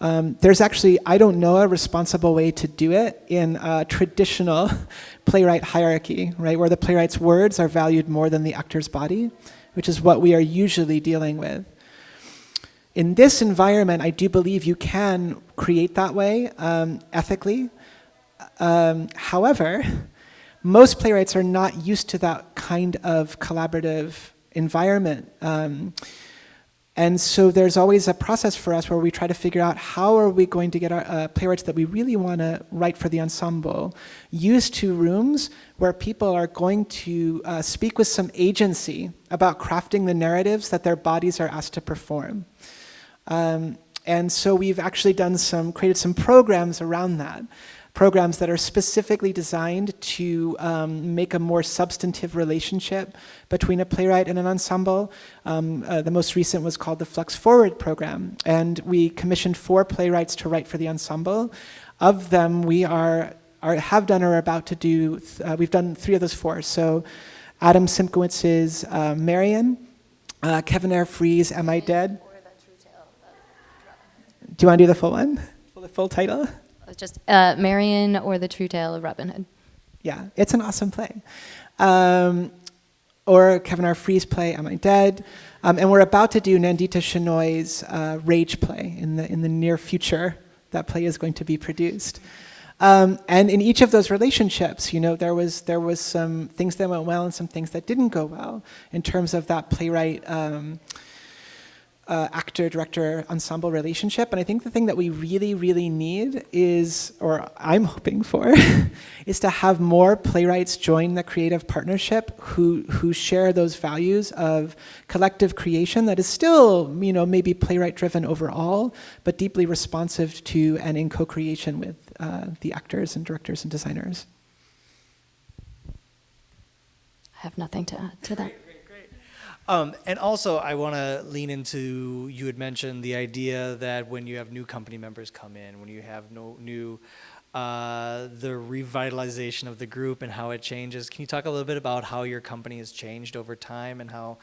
Um, there's actually, I don't know a responsible way to do it in a traditional [laughs] playwright hierarchy, right, where the playwright's words are valued more than the actor's body, which is what we are usually dealing with. In this environment, I do believe you can create that way um, ethically. Um, however, most playwrights are not used to that kind of collaborative environment. Um, And so there's always a process for us where we try to figure out how are we going to get our uh, playwrights that we really want to write for the ensemble used to rooms where people are going to uh, speak with some agency about crafting the narratives that their bodies are asked to perform. Um, and so we've actually done some, created some programs around that programs that are specifically designed to um, make a more substantive relationship between a playwright and an ensemble. Um, uh, the most recent was called the Flux Forward program, and we commissioned four playwrights to write for the ensemble. Of them, we are, are have done or are about to do, uh, we've done three of those four. So Adam Szymkowicz's uh, Marian, uh, Kevin R. Free's Am I Dead? Do you want to do the full one? The full title? Just uh, Marian or the True Tale of Robin Hood. Yeah, it's an awesome play. Um, or Kevin R. Free's play, Am I Dead? Um, and we're about to do Nandita Shenoy's uh, Rage play in the, in the near future. That play is going to be produced. Um, and in each of those relationships, you know, there was, there was some things that went well and some things that didn't go well in terms of that playwright um, uh, actor director ensemble relationship and I think the thing that we really really need is or I'm hoping for [laughs] is to have more playwrights join the creative partnership who who share those values of collective creation that is still you know maybe playwright driven overall but deeply responsive to and in co-creation with uh, the actors and directors and designers. I have nothing to add to that. Um, and also, I want to lean into you had mentioned the idea that when you have new company members come in, when you have no new, uh, the revitalization of the group and how it changes. Can you talk a little bit about how your company has changed over time and how,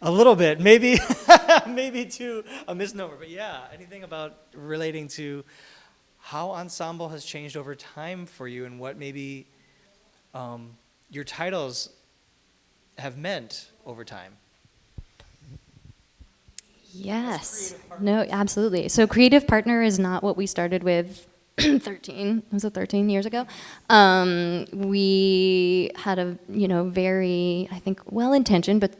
a little bit, maybe, [laughs] maybe to a misnomer, but yeah, anything about relating to how ensemble has changed over time for you and what maybe um, your titles have meant over time. Yes. No, absolutely. So creative partner is not what we started with [clears throat] 13, was it 13 years ago? Um, we had a, you know, very, I think, well-intentioned but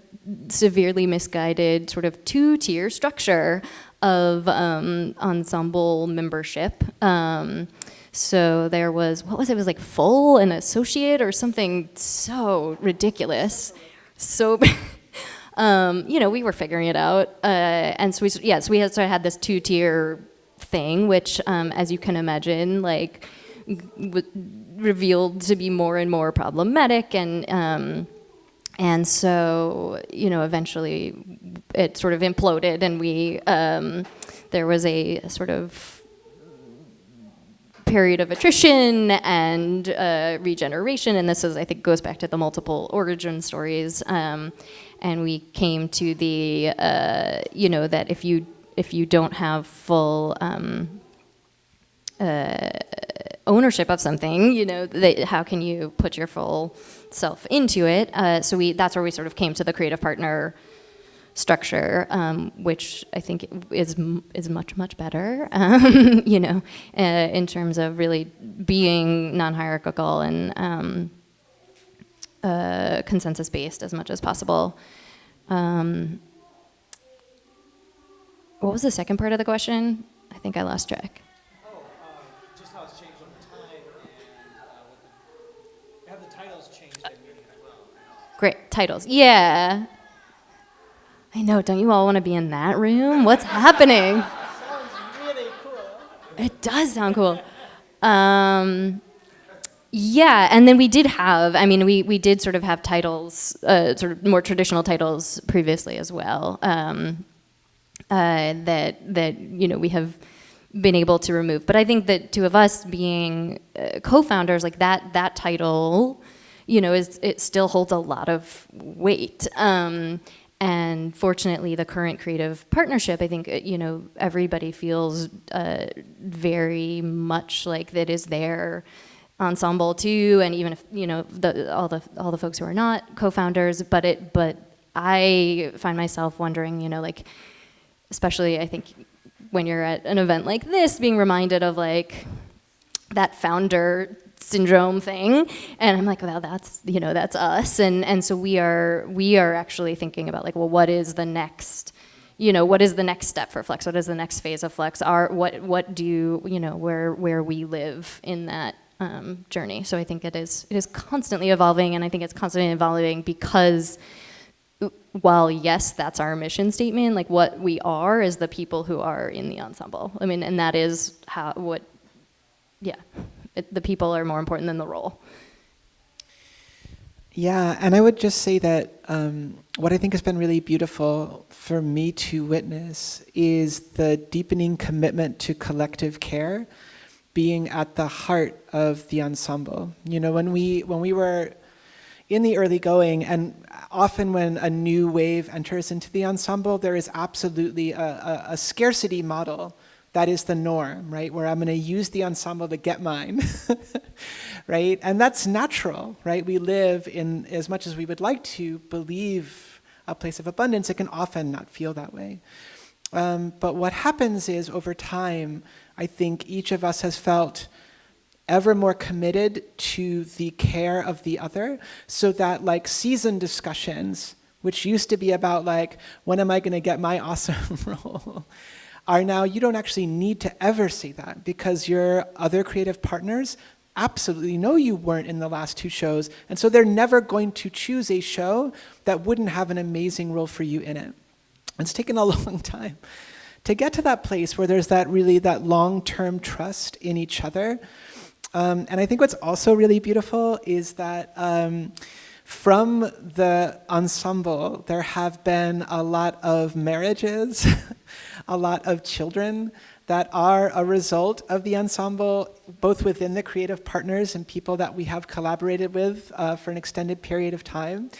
severely misguided sort of two-tier structure of um, ensemble membership. Um, so there was, what was it, it was like full and associate or something so ridiculous. So, [laughs] um, you know, we were figuring it out. Uh, and so we, yeah, so we had, so I had this two tier thing, which, um, as you can imagine, like, revealed to be more and more problematic and, um, and so, you know, eventually it sort of imploded and we, um, there was a, a sort of period of attrition and uh, regeneration, and this is, I think, goes back to the multiple origin stories. Um, and we came to the, uh, you know, that if you if you don't have full um, uh, ownership of something, you know, they, how can you put your full self into it? Uh, so we that's where we sort of came to the creative partner structure, um, which I think is is much much better, [laughs] um, you know, uh, in terms of really being non-hierarchical and um, uh, consensus based as much as possible. Um, what was the second part of the question? I think I lost track. Oh, um, just how it's changed over time and uh, the, have the titles changed well? Great titles, yeah. I know, don't you all want to be in that room? What's happening? [laughs] Sounds really cool. It does sound cool. Um, yeah, and then we did have, I mean, we, we did sort of have titles, uh, sort of more traditional titles previously as well, um, uh, that, that, you know, we have been able to remove. But I think that two of us being uh, co-founders, like that, that title, you know, is, it still holds a lot of weight. Um, and fortunately, the current creative partnership, I think, uh, you know, everybody feels uh, very much like that is their ensemble too, and even if, you know, the, all the all the folks who are not co-founders, but it, but I find myself wondering, you know, like, especially I think when you're at an event like this, being reminded of like that founder syndrome thing and i'm like well that's you know that's us and and so we are we are actually thinking about like well what is the next you know, what is the next step for Flux? What is the next phase of Flux? Are what what do you know where where we live in that um, journey? So I think it is it is constantly evolving, and I think it's constantly evolving because while yes, that's our mission statement, like what we are is the people who are in the ensemble. I mean, and that is how what, yeah, it, the people are more important than the role. Yeah, and I would just say that um, what I think has been really beautiful for me to witness is the deepening commitment to collective care being at the heart of the ensemble. You know, when we when we were in the early going, and often when a new wave enters into the ensemble, there is absolutely a, a, a scarcity model that is the norm, right? Where I'm going to use the ensemble to get mine, [laughs] right? And that's natural, right? We live in, as much as we would like to believe a place of abundance, it can often not feel that way. Um, but what happens is over time, I think each of us has felt ever more committed to the care of the other so that like season discussions, which used to be about like, when am I going to get my [laughs] awesome role? Are now you don't actually need to ever say that because your other creative partners absolutely know you weren't in the last two shows and so they're never going to choose a show that wouldn't have an amazing role for you in it. It's taken a [laughs] long time to get to that place where there's that really that long-term trust in each other. Um, and I think what's also really beautiful is that um, from the ensemble, there have been a lot of marriages, [laughs] a lot of children that are a result of the ensemble, both within the creative partners and people that we have collaborated with uh, for an extended period of time.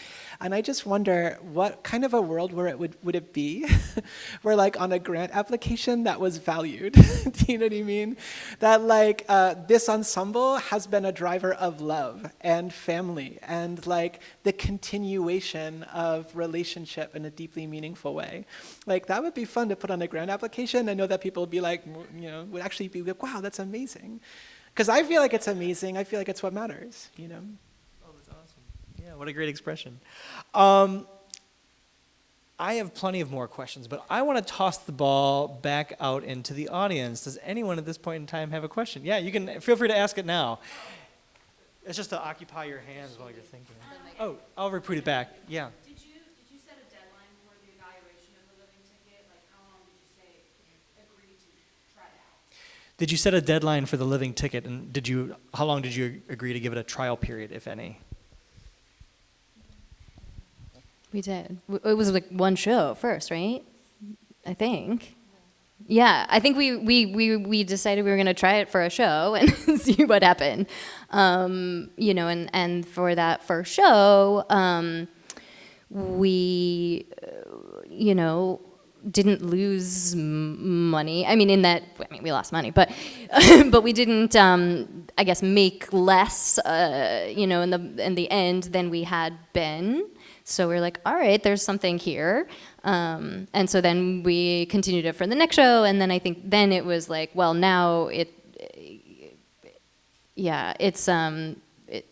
And I just wonder what kind of a world where it would, would it be [laughs] where like on a grant application that was valued, [laughs] do you know what I mean? That like uh, this ensemble has been a driver of love and family and like the continuation of relationship in a deeply meaningful way. Like that would be fun to put on a grant application. I know that people would be like, you know, would actually be like, wow, that's amazing. Because I feel like it's amazing. I feel like it's what matters, you know? Yeah, what a great expression. Um, I have plenty of more questions, but I want to toss the ball back out into the audience. Does anyone at this point in time have a question? Yeah, you can feel free to ask it now. It's just to occupy your hands while you're thinking. Oh, I'll repeat it back. Yeah. Did you, did you set a deadline for the evaluation of the living ticket? Like, how long did you say, agree to try it out? Did you set a deadline for the living ticket, and did you? How long did you agree to give it a trial period, if any? We did. It was like one show first, right? I think. Yeah, I think we, we, we, we decided we were going to try it for a show [laughs] and see what happened. Um, you know, and, and for that first show, um, we, uh, you know, didn't lose money. I mean, in that, I mean, we lost money, but, [laughs] but we didn't, um, I guess, make less, uh, you know, in the, in the end than we had been. So we are like, all right, there's something here. Um, and so then we continued it for the next show. And then I think then it was like, well, now it, yeah, it's, um, it,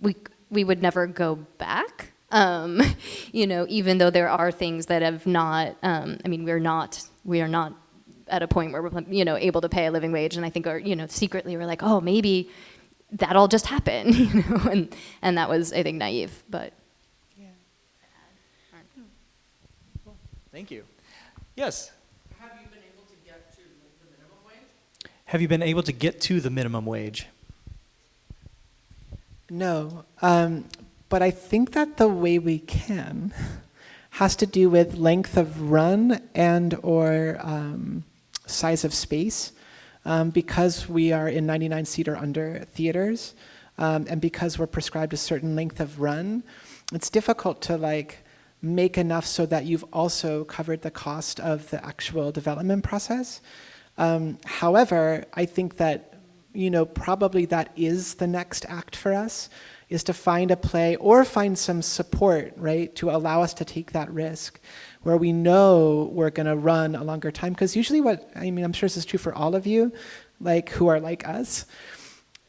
we, we would never go back. Um, [laughs] you know, even though there are things that have not, um, I mean, we're not, we are not at a point where we're, you know, able to pay a living wage. And I think, or, you know, secretly we're like, oh, maybe that'll just happen, [laughs] you know, and, and that was, I think, naive, but. Thank you. Yes? Have you been able to get to the minimum wage? Have you been able to get to the minimum wage? No, um, but I think that the way we can has to do with length of run and or um, size of space. Um, because we are in 99 seat or under theaters, um, and because we're prescribed a certain length of run, it's difficult to like make enough so that you've also covered the cost of the actual development process. Um, however, I think that, you know, probably that is the next act for us, is to find a play or find some support, right, to allow us to take that risk where we know we're gonna run a longer time. Because usually what, I mean, I'm sure this is true for all of you, like who are like us,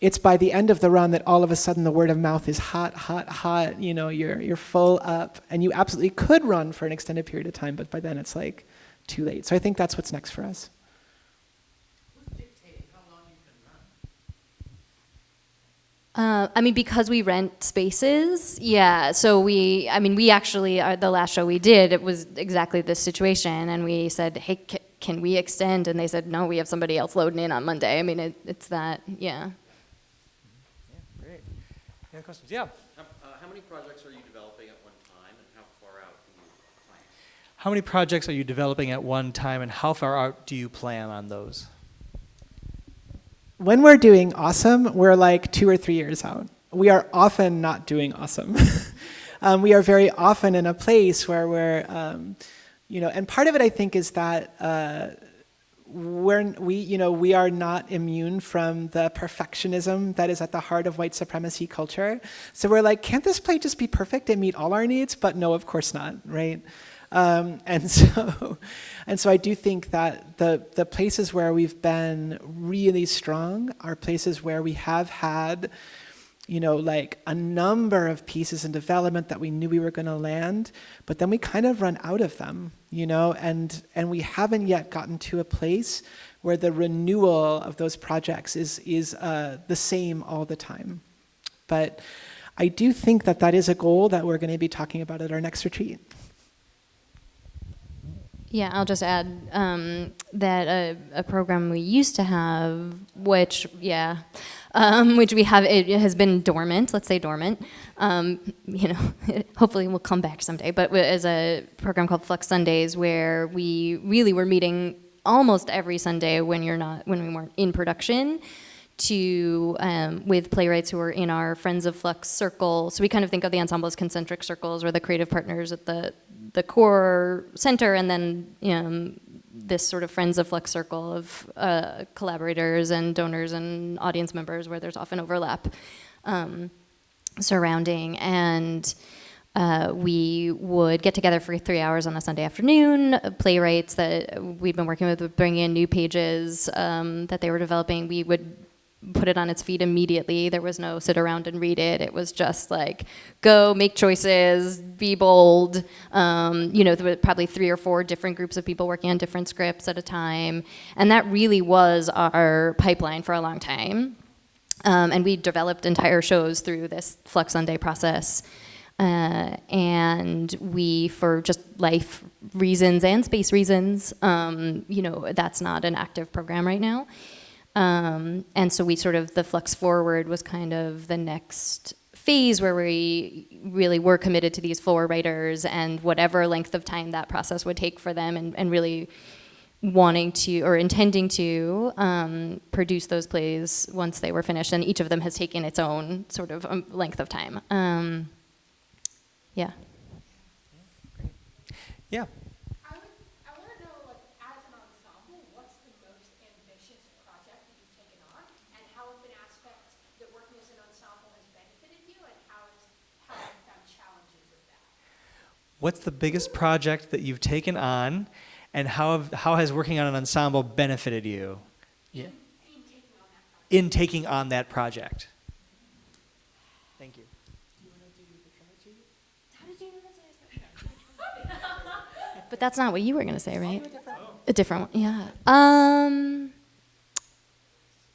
it's by the end of the run that all of a sudden the word of mouth is hot, hot, hot, you know, you're, you're full up, and you absolutely could run for an extended period of time, but by then it's like, too late. So I think that's what's next for us. Uh, I mean, because we rent spaces, yeah. So we, I mean, we actually, uh, the last show we did, it was exactly this situation, and we said, "Hey, can we extend?" And they said, "No, we have somebody else loading in on Monday." I mean, it, it's that, yeah. Great. Any questions? Yeah. How, uh, how many projects are you developing at one time, and how far out do you plan? How many projects are you developing at one time, and how far out do you plan on those? when we're doing awesome, we're like two or three years out. We are often not doing awesome. [laughs] um, we are very often in a place where we're, um, you know, and part of it I think is that uh, we're, we, you know, we are not immune from the perfectionism that is at the heart of white supremacy culture. So we're like, can't this play just be perfect and meet all our needs? But no, of course not, right? Um, [laughs] and so, and so I do think that the the places where we've been really strong are places where we have had, you know, like a number of pieces in development that we knew we were going to land, but then we kind of run out of them, you know, and and we haven't yet gotten to a place where the renewal of those projects is is uh, the same all the time, but. I do think that that is a goal that we're going to be talking about at our next retreat. Yeah, I'll just add um, that a, a, program we used to have, which yeah, um, [laughs] which we have, it has been dormant. Let's say dormant. Um, you know, [laughs] hopefully we'll come back someday. But as a program called Flux Sundays, where we really were meeting almost every Sunday when you're not when we weren't in production to um, with playwrights who are in our Friends of Flux circle. So we kind of think of the ensemble as concentric circles, where the creative partners at the the core center, and then um, this sort of Friends of Flux circle of uh, collaborators and donors and audience members, where there's often overlap um, surrounding and. Uh, we would get together for three hours on a Sunday afternoon. Playwrights that we've been working with would bring in new pages um, that they were developing. We would put it on its feet immediately. There was no sit around and read it. It was just like, go, make choices, be bold. Um, you know, there were probably three or four different groups of people working on different scripts at a time. And that really was our pipeline for a long time. Um, and we developed entire shows through this Flux Sunday process. Uh, and we, for just life reasons and space reasons, um, you know, that's not an active program right now. Um, and so we sort of, the Flux Forward was kind of the next phase where we really were committed to these four writers and whatever length of time that process would take for them and, and really wanting to or intending to um, produce those plays once they were finished and each of them has taken its own sort of um, length of time. Um, yeah. Yeah. I would, I want to know, like, as an ensemble, what's the most ambitious project that you've taken on, and how have been aspects that working as an ensemble has benefited you, and how has, how have you found challenges with that? What's the biggest project that you've taken on, and how, have, how has working on an ensemble benefited you? Yeah. In taking on that project. In taking on that project. Thank you. How did you know that's But that's not what you were going to say, right? A different one, yeah. Um,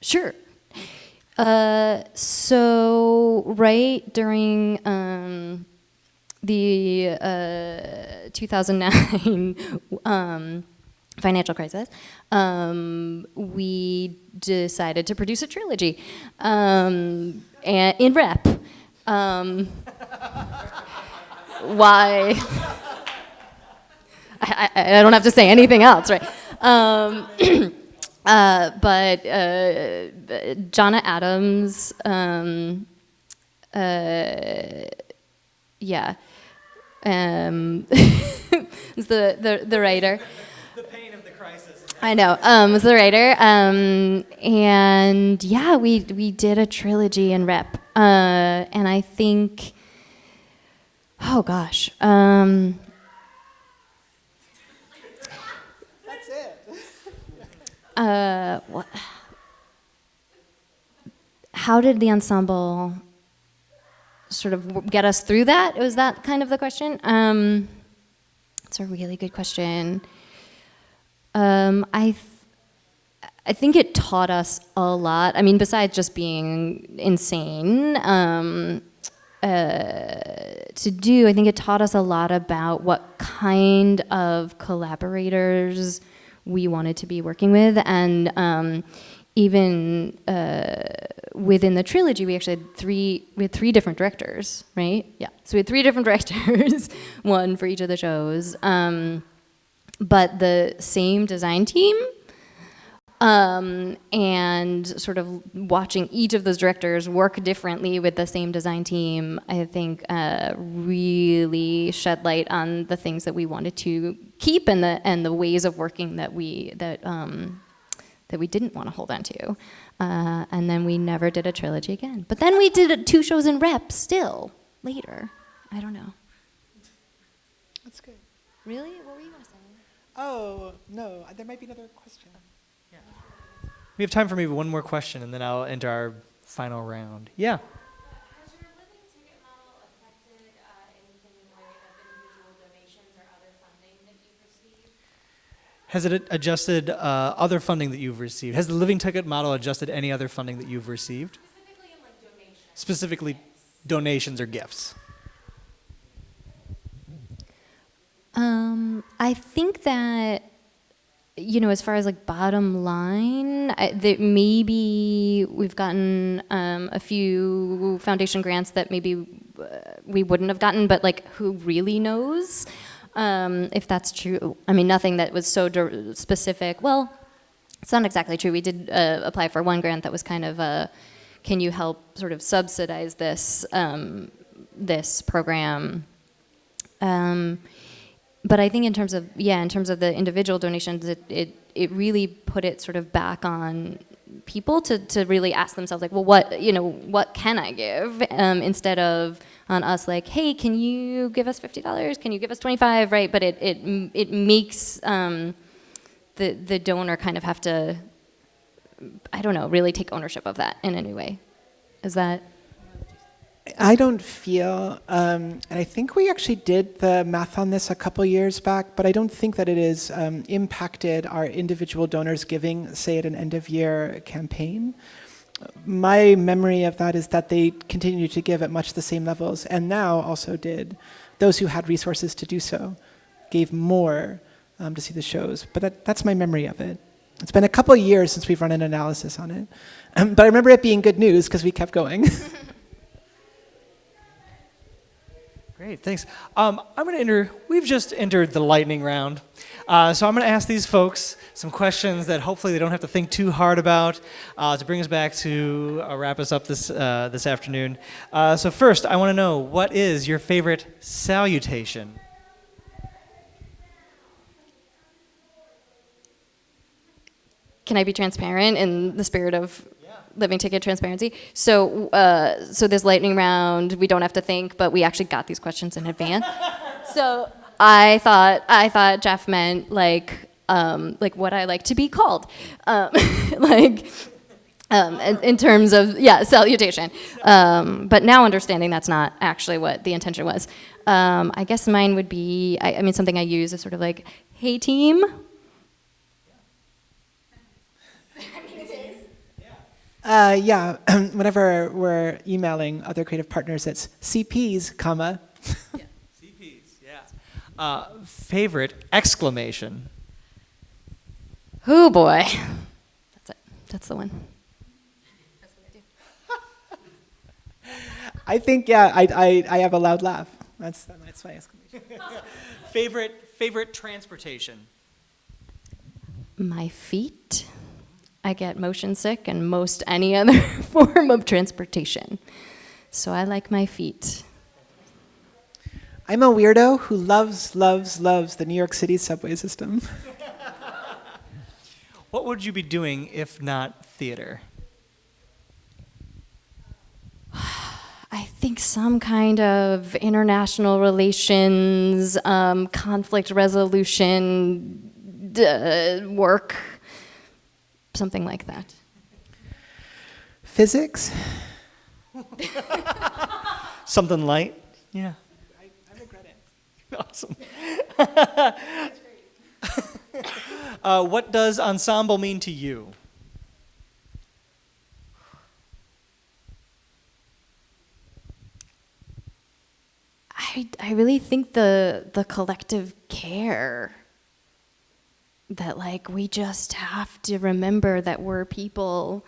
sure. Uh, so right during um, the uh, 2009 [laughs] um, financial crisis, um, we decided to produce a trilogy um, and, in rep. Um, [laughs] why? [laughs] I, I, I, don't have to say anything else, right? Um, [clears throat] uh, but uh, Johnna Adams, um, uh, yeah, um, [laughs] is the, the, the writer. The pain of the crisis. I know, um, was the writer, um, and yeah, we we did a trilogy in rep, uh, and I think, oh gosh, um, uh, what, how did the ensemble sort of get us through that? Was that kind of the question? Um, it's a really good question. Um, I, th- I think it taught us a lot. I mean, besides just being insane um, uh, to do, I think it taught us a lot about what kind of collaborators we wanted to be working with, and um, even uh, within the trilogy, we actually had three. We had three different directors, right? Yeah. So we had three different [laughs] directors, one for each of the shows. Um, but the same design team um, and sort of watching each of those directors work differently with the same design team, I think uh, really shed light on the things that we wanted to keep and the and the ways of working that we that um, that we didn't want to hold on to. Uh, and then we never did a trilogy again. But then we did two shows in rep still later. I don't know. That's good. Really? What were you gonna say? Oh, no, there might be another question. Yeah. We have time for maybe one more question, and then I'll enter our final round. Yeah. Has your living ticket model affected uh, anything in the way of individual donations or other funding that you've received? Has it adjusted uh, other funding that you've received? Has the living ticket model adjusted any other funding that you've received? Specifically in like donations? Specifically, donations or gifts. Um, I think that you know, as far as like bottom line, I, that maybe we've gotten um, a few foundation grants that maybe uh, we wouldn't have gotten, but like who really knows um, if that's true? I mean, nothing that was so specific. Well, it's not exactly true. We did uh, apply for one grant that was kind of a, can you help sort of subsidize this um, this program? Um, but I think in terms of yeah, in terms of the individual donations, it it, it really put it sort of back on people to, to really ask themselves like, well, what you know, what can I give um, instead of on us like, hey, can you give us fifty dollars? Can you give us twenty five? Right? But it it it makes um, the the donor kind of have to, I don't know, really take ownership of that in any way. Is that? I don't feel, um, and I think we actually did the math on this a couple years back, but I don't think that it has um, impacted our individual donors giving, say, at an end of year campaign. My memory of that is that they continued to give at much the same levels, and now also did. Those who had resources to do so gave more um, to see the shows, but that, that's my memory of it. It's been a couple years since we've run an analysis on it, um, but I remember it being good news because we kept going. [laughs] Great, thanks. Um, I'm going to enter, we've just entered the lightning round. Uh, so I'm going to ask these folks some questions that hopefully they don't have to think too hard about uh, to bring us back to uh, wrap us up this, uh, this afternoon. Uh, so first, I want to know, what is your favorite salutation? can I be transparent in the spirit of living ticket transparency? So, uh, so this lightning round, we don't have to think, but we actually got these questions in advance. [laughs] so I thought, I thought Jeff meant like, um, like what I like to be called, um, [laughs] like. Um, in, in terms of yeah salutation, um, but now understanding that's not actually what the intention was. Um, I guess mine would be I, I mean something I use is sort of like, "Hey team," Uh, yeah, [clears throat] whenever we're emailing other creative partners, it's CPs, comma. Yeah. CPs, yeah. Uh, favorite exclamation? Oh boy. That's it. That's the one. That's [laughs] I, I think, yeah, I, I, I have a loud laugh. That's, that's my exclamation. [laughs] Favorite, favorite transportation? My feet. I get motion sick and most any other [laughs] form of transportation. So I like my feet. I'm a weirdo who loves, loves, loves the New York City subway system. [laughs] What would you be doing if not theater? [sighs] I think some kind of international relations, um, conflict resolution d- work, something like that. Physics? [laughs] Something light? Yeah. I, I regret it. Awesome. [laughs] uh, what does ensemble mean to you? I, I really think the the collective care that like we just have to remember that we're people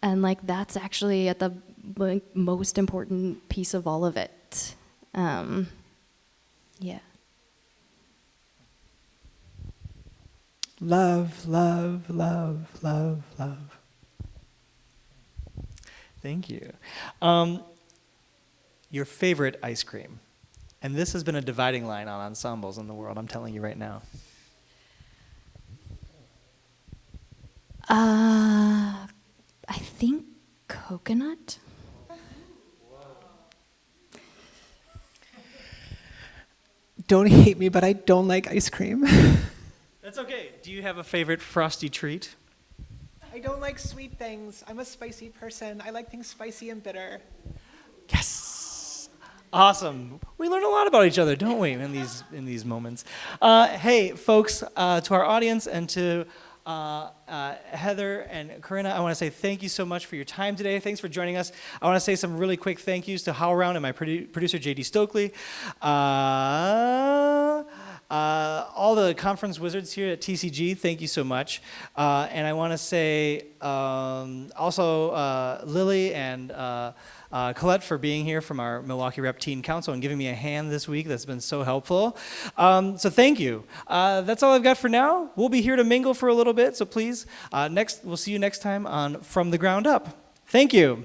and like that's actually at the like, most important piece of all of it um, yeah Love, love, love, love, love. Thank you. Um, your favorite ice cream. And this has been a dividing line on ensembles in the world, I'm telling you right now. Uh, I think coconut Don't hate me, but I don't like ice cream. [laughs] That's okay. Do you have a favorite frosty treat? I don't like sweet things. I'm a spicy person. I like things spicy and bitter. Yes. Awesome. We learn a lot about each other, don't we, in these in these moments? Uh, hey, folks, uh, to our audience and to uh, uh, Heather and Corinna, I want to say thank you so much for your time today. Thanks for joining us. I want to say some really quick thank yous to HowlRound and my produ- producer, JD Stokely. Uh, uh, all the conference wizards here at TCG, thank you so much. Uh, and I want to say um, also Lily and uh, Colette for being here from our Milwaukee Rep Teen Council and giving me a hand this week. That's been so helpful. Um, so thank you. Uh, that's all I've got for now. We'll be here to mingle for a little bit, so please, uh, next we'll see you next time on From the Ground Up. Thank you.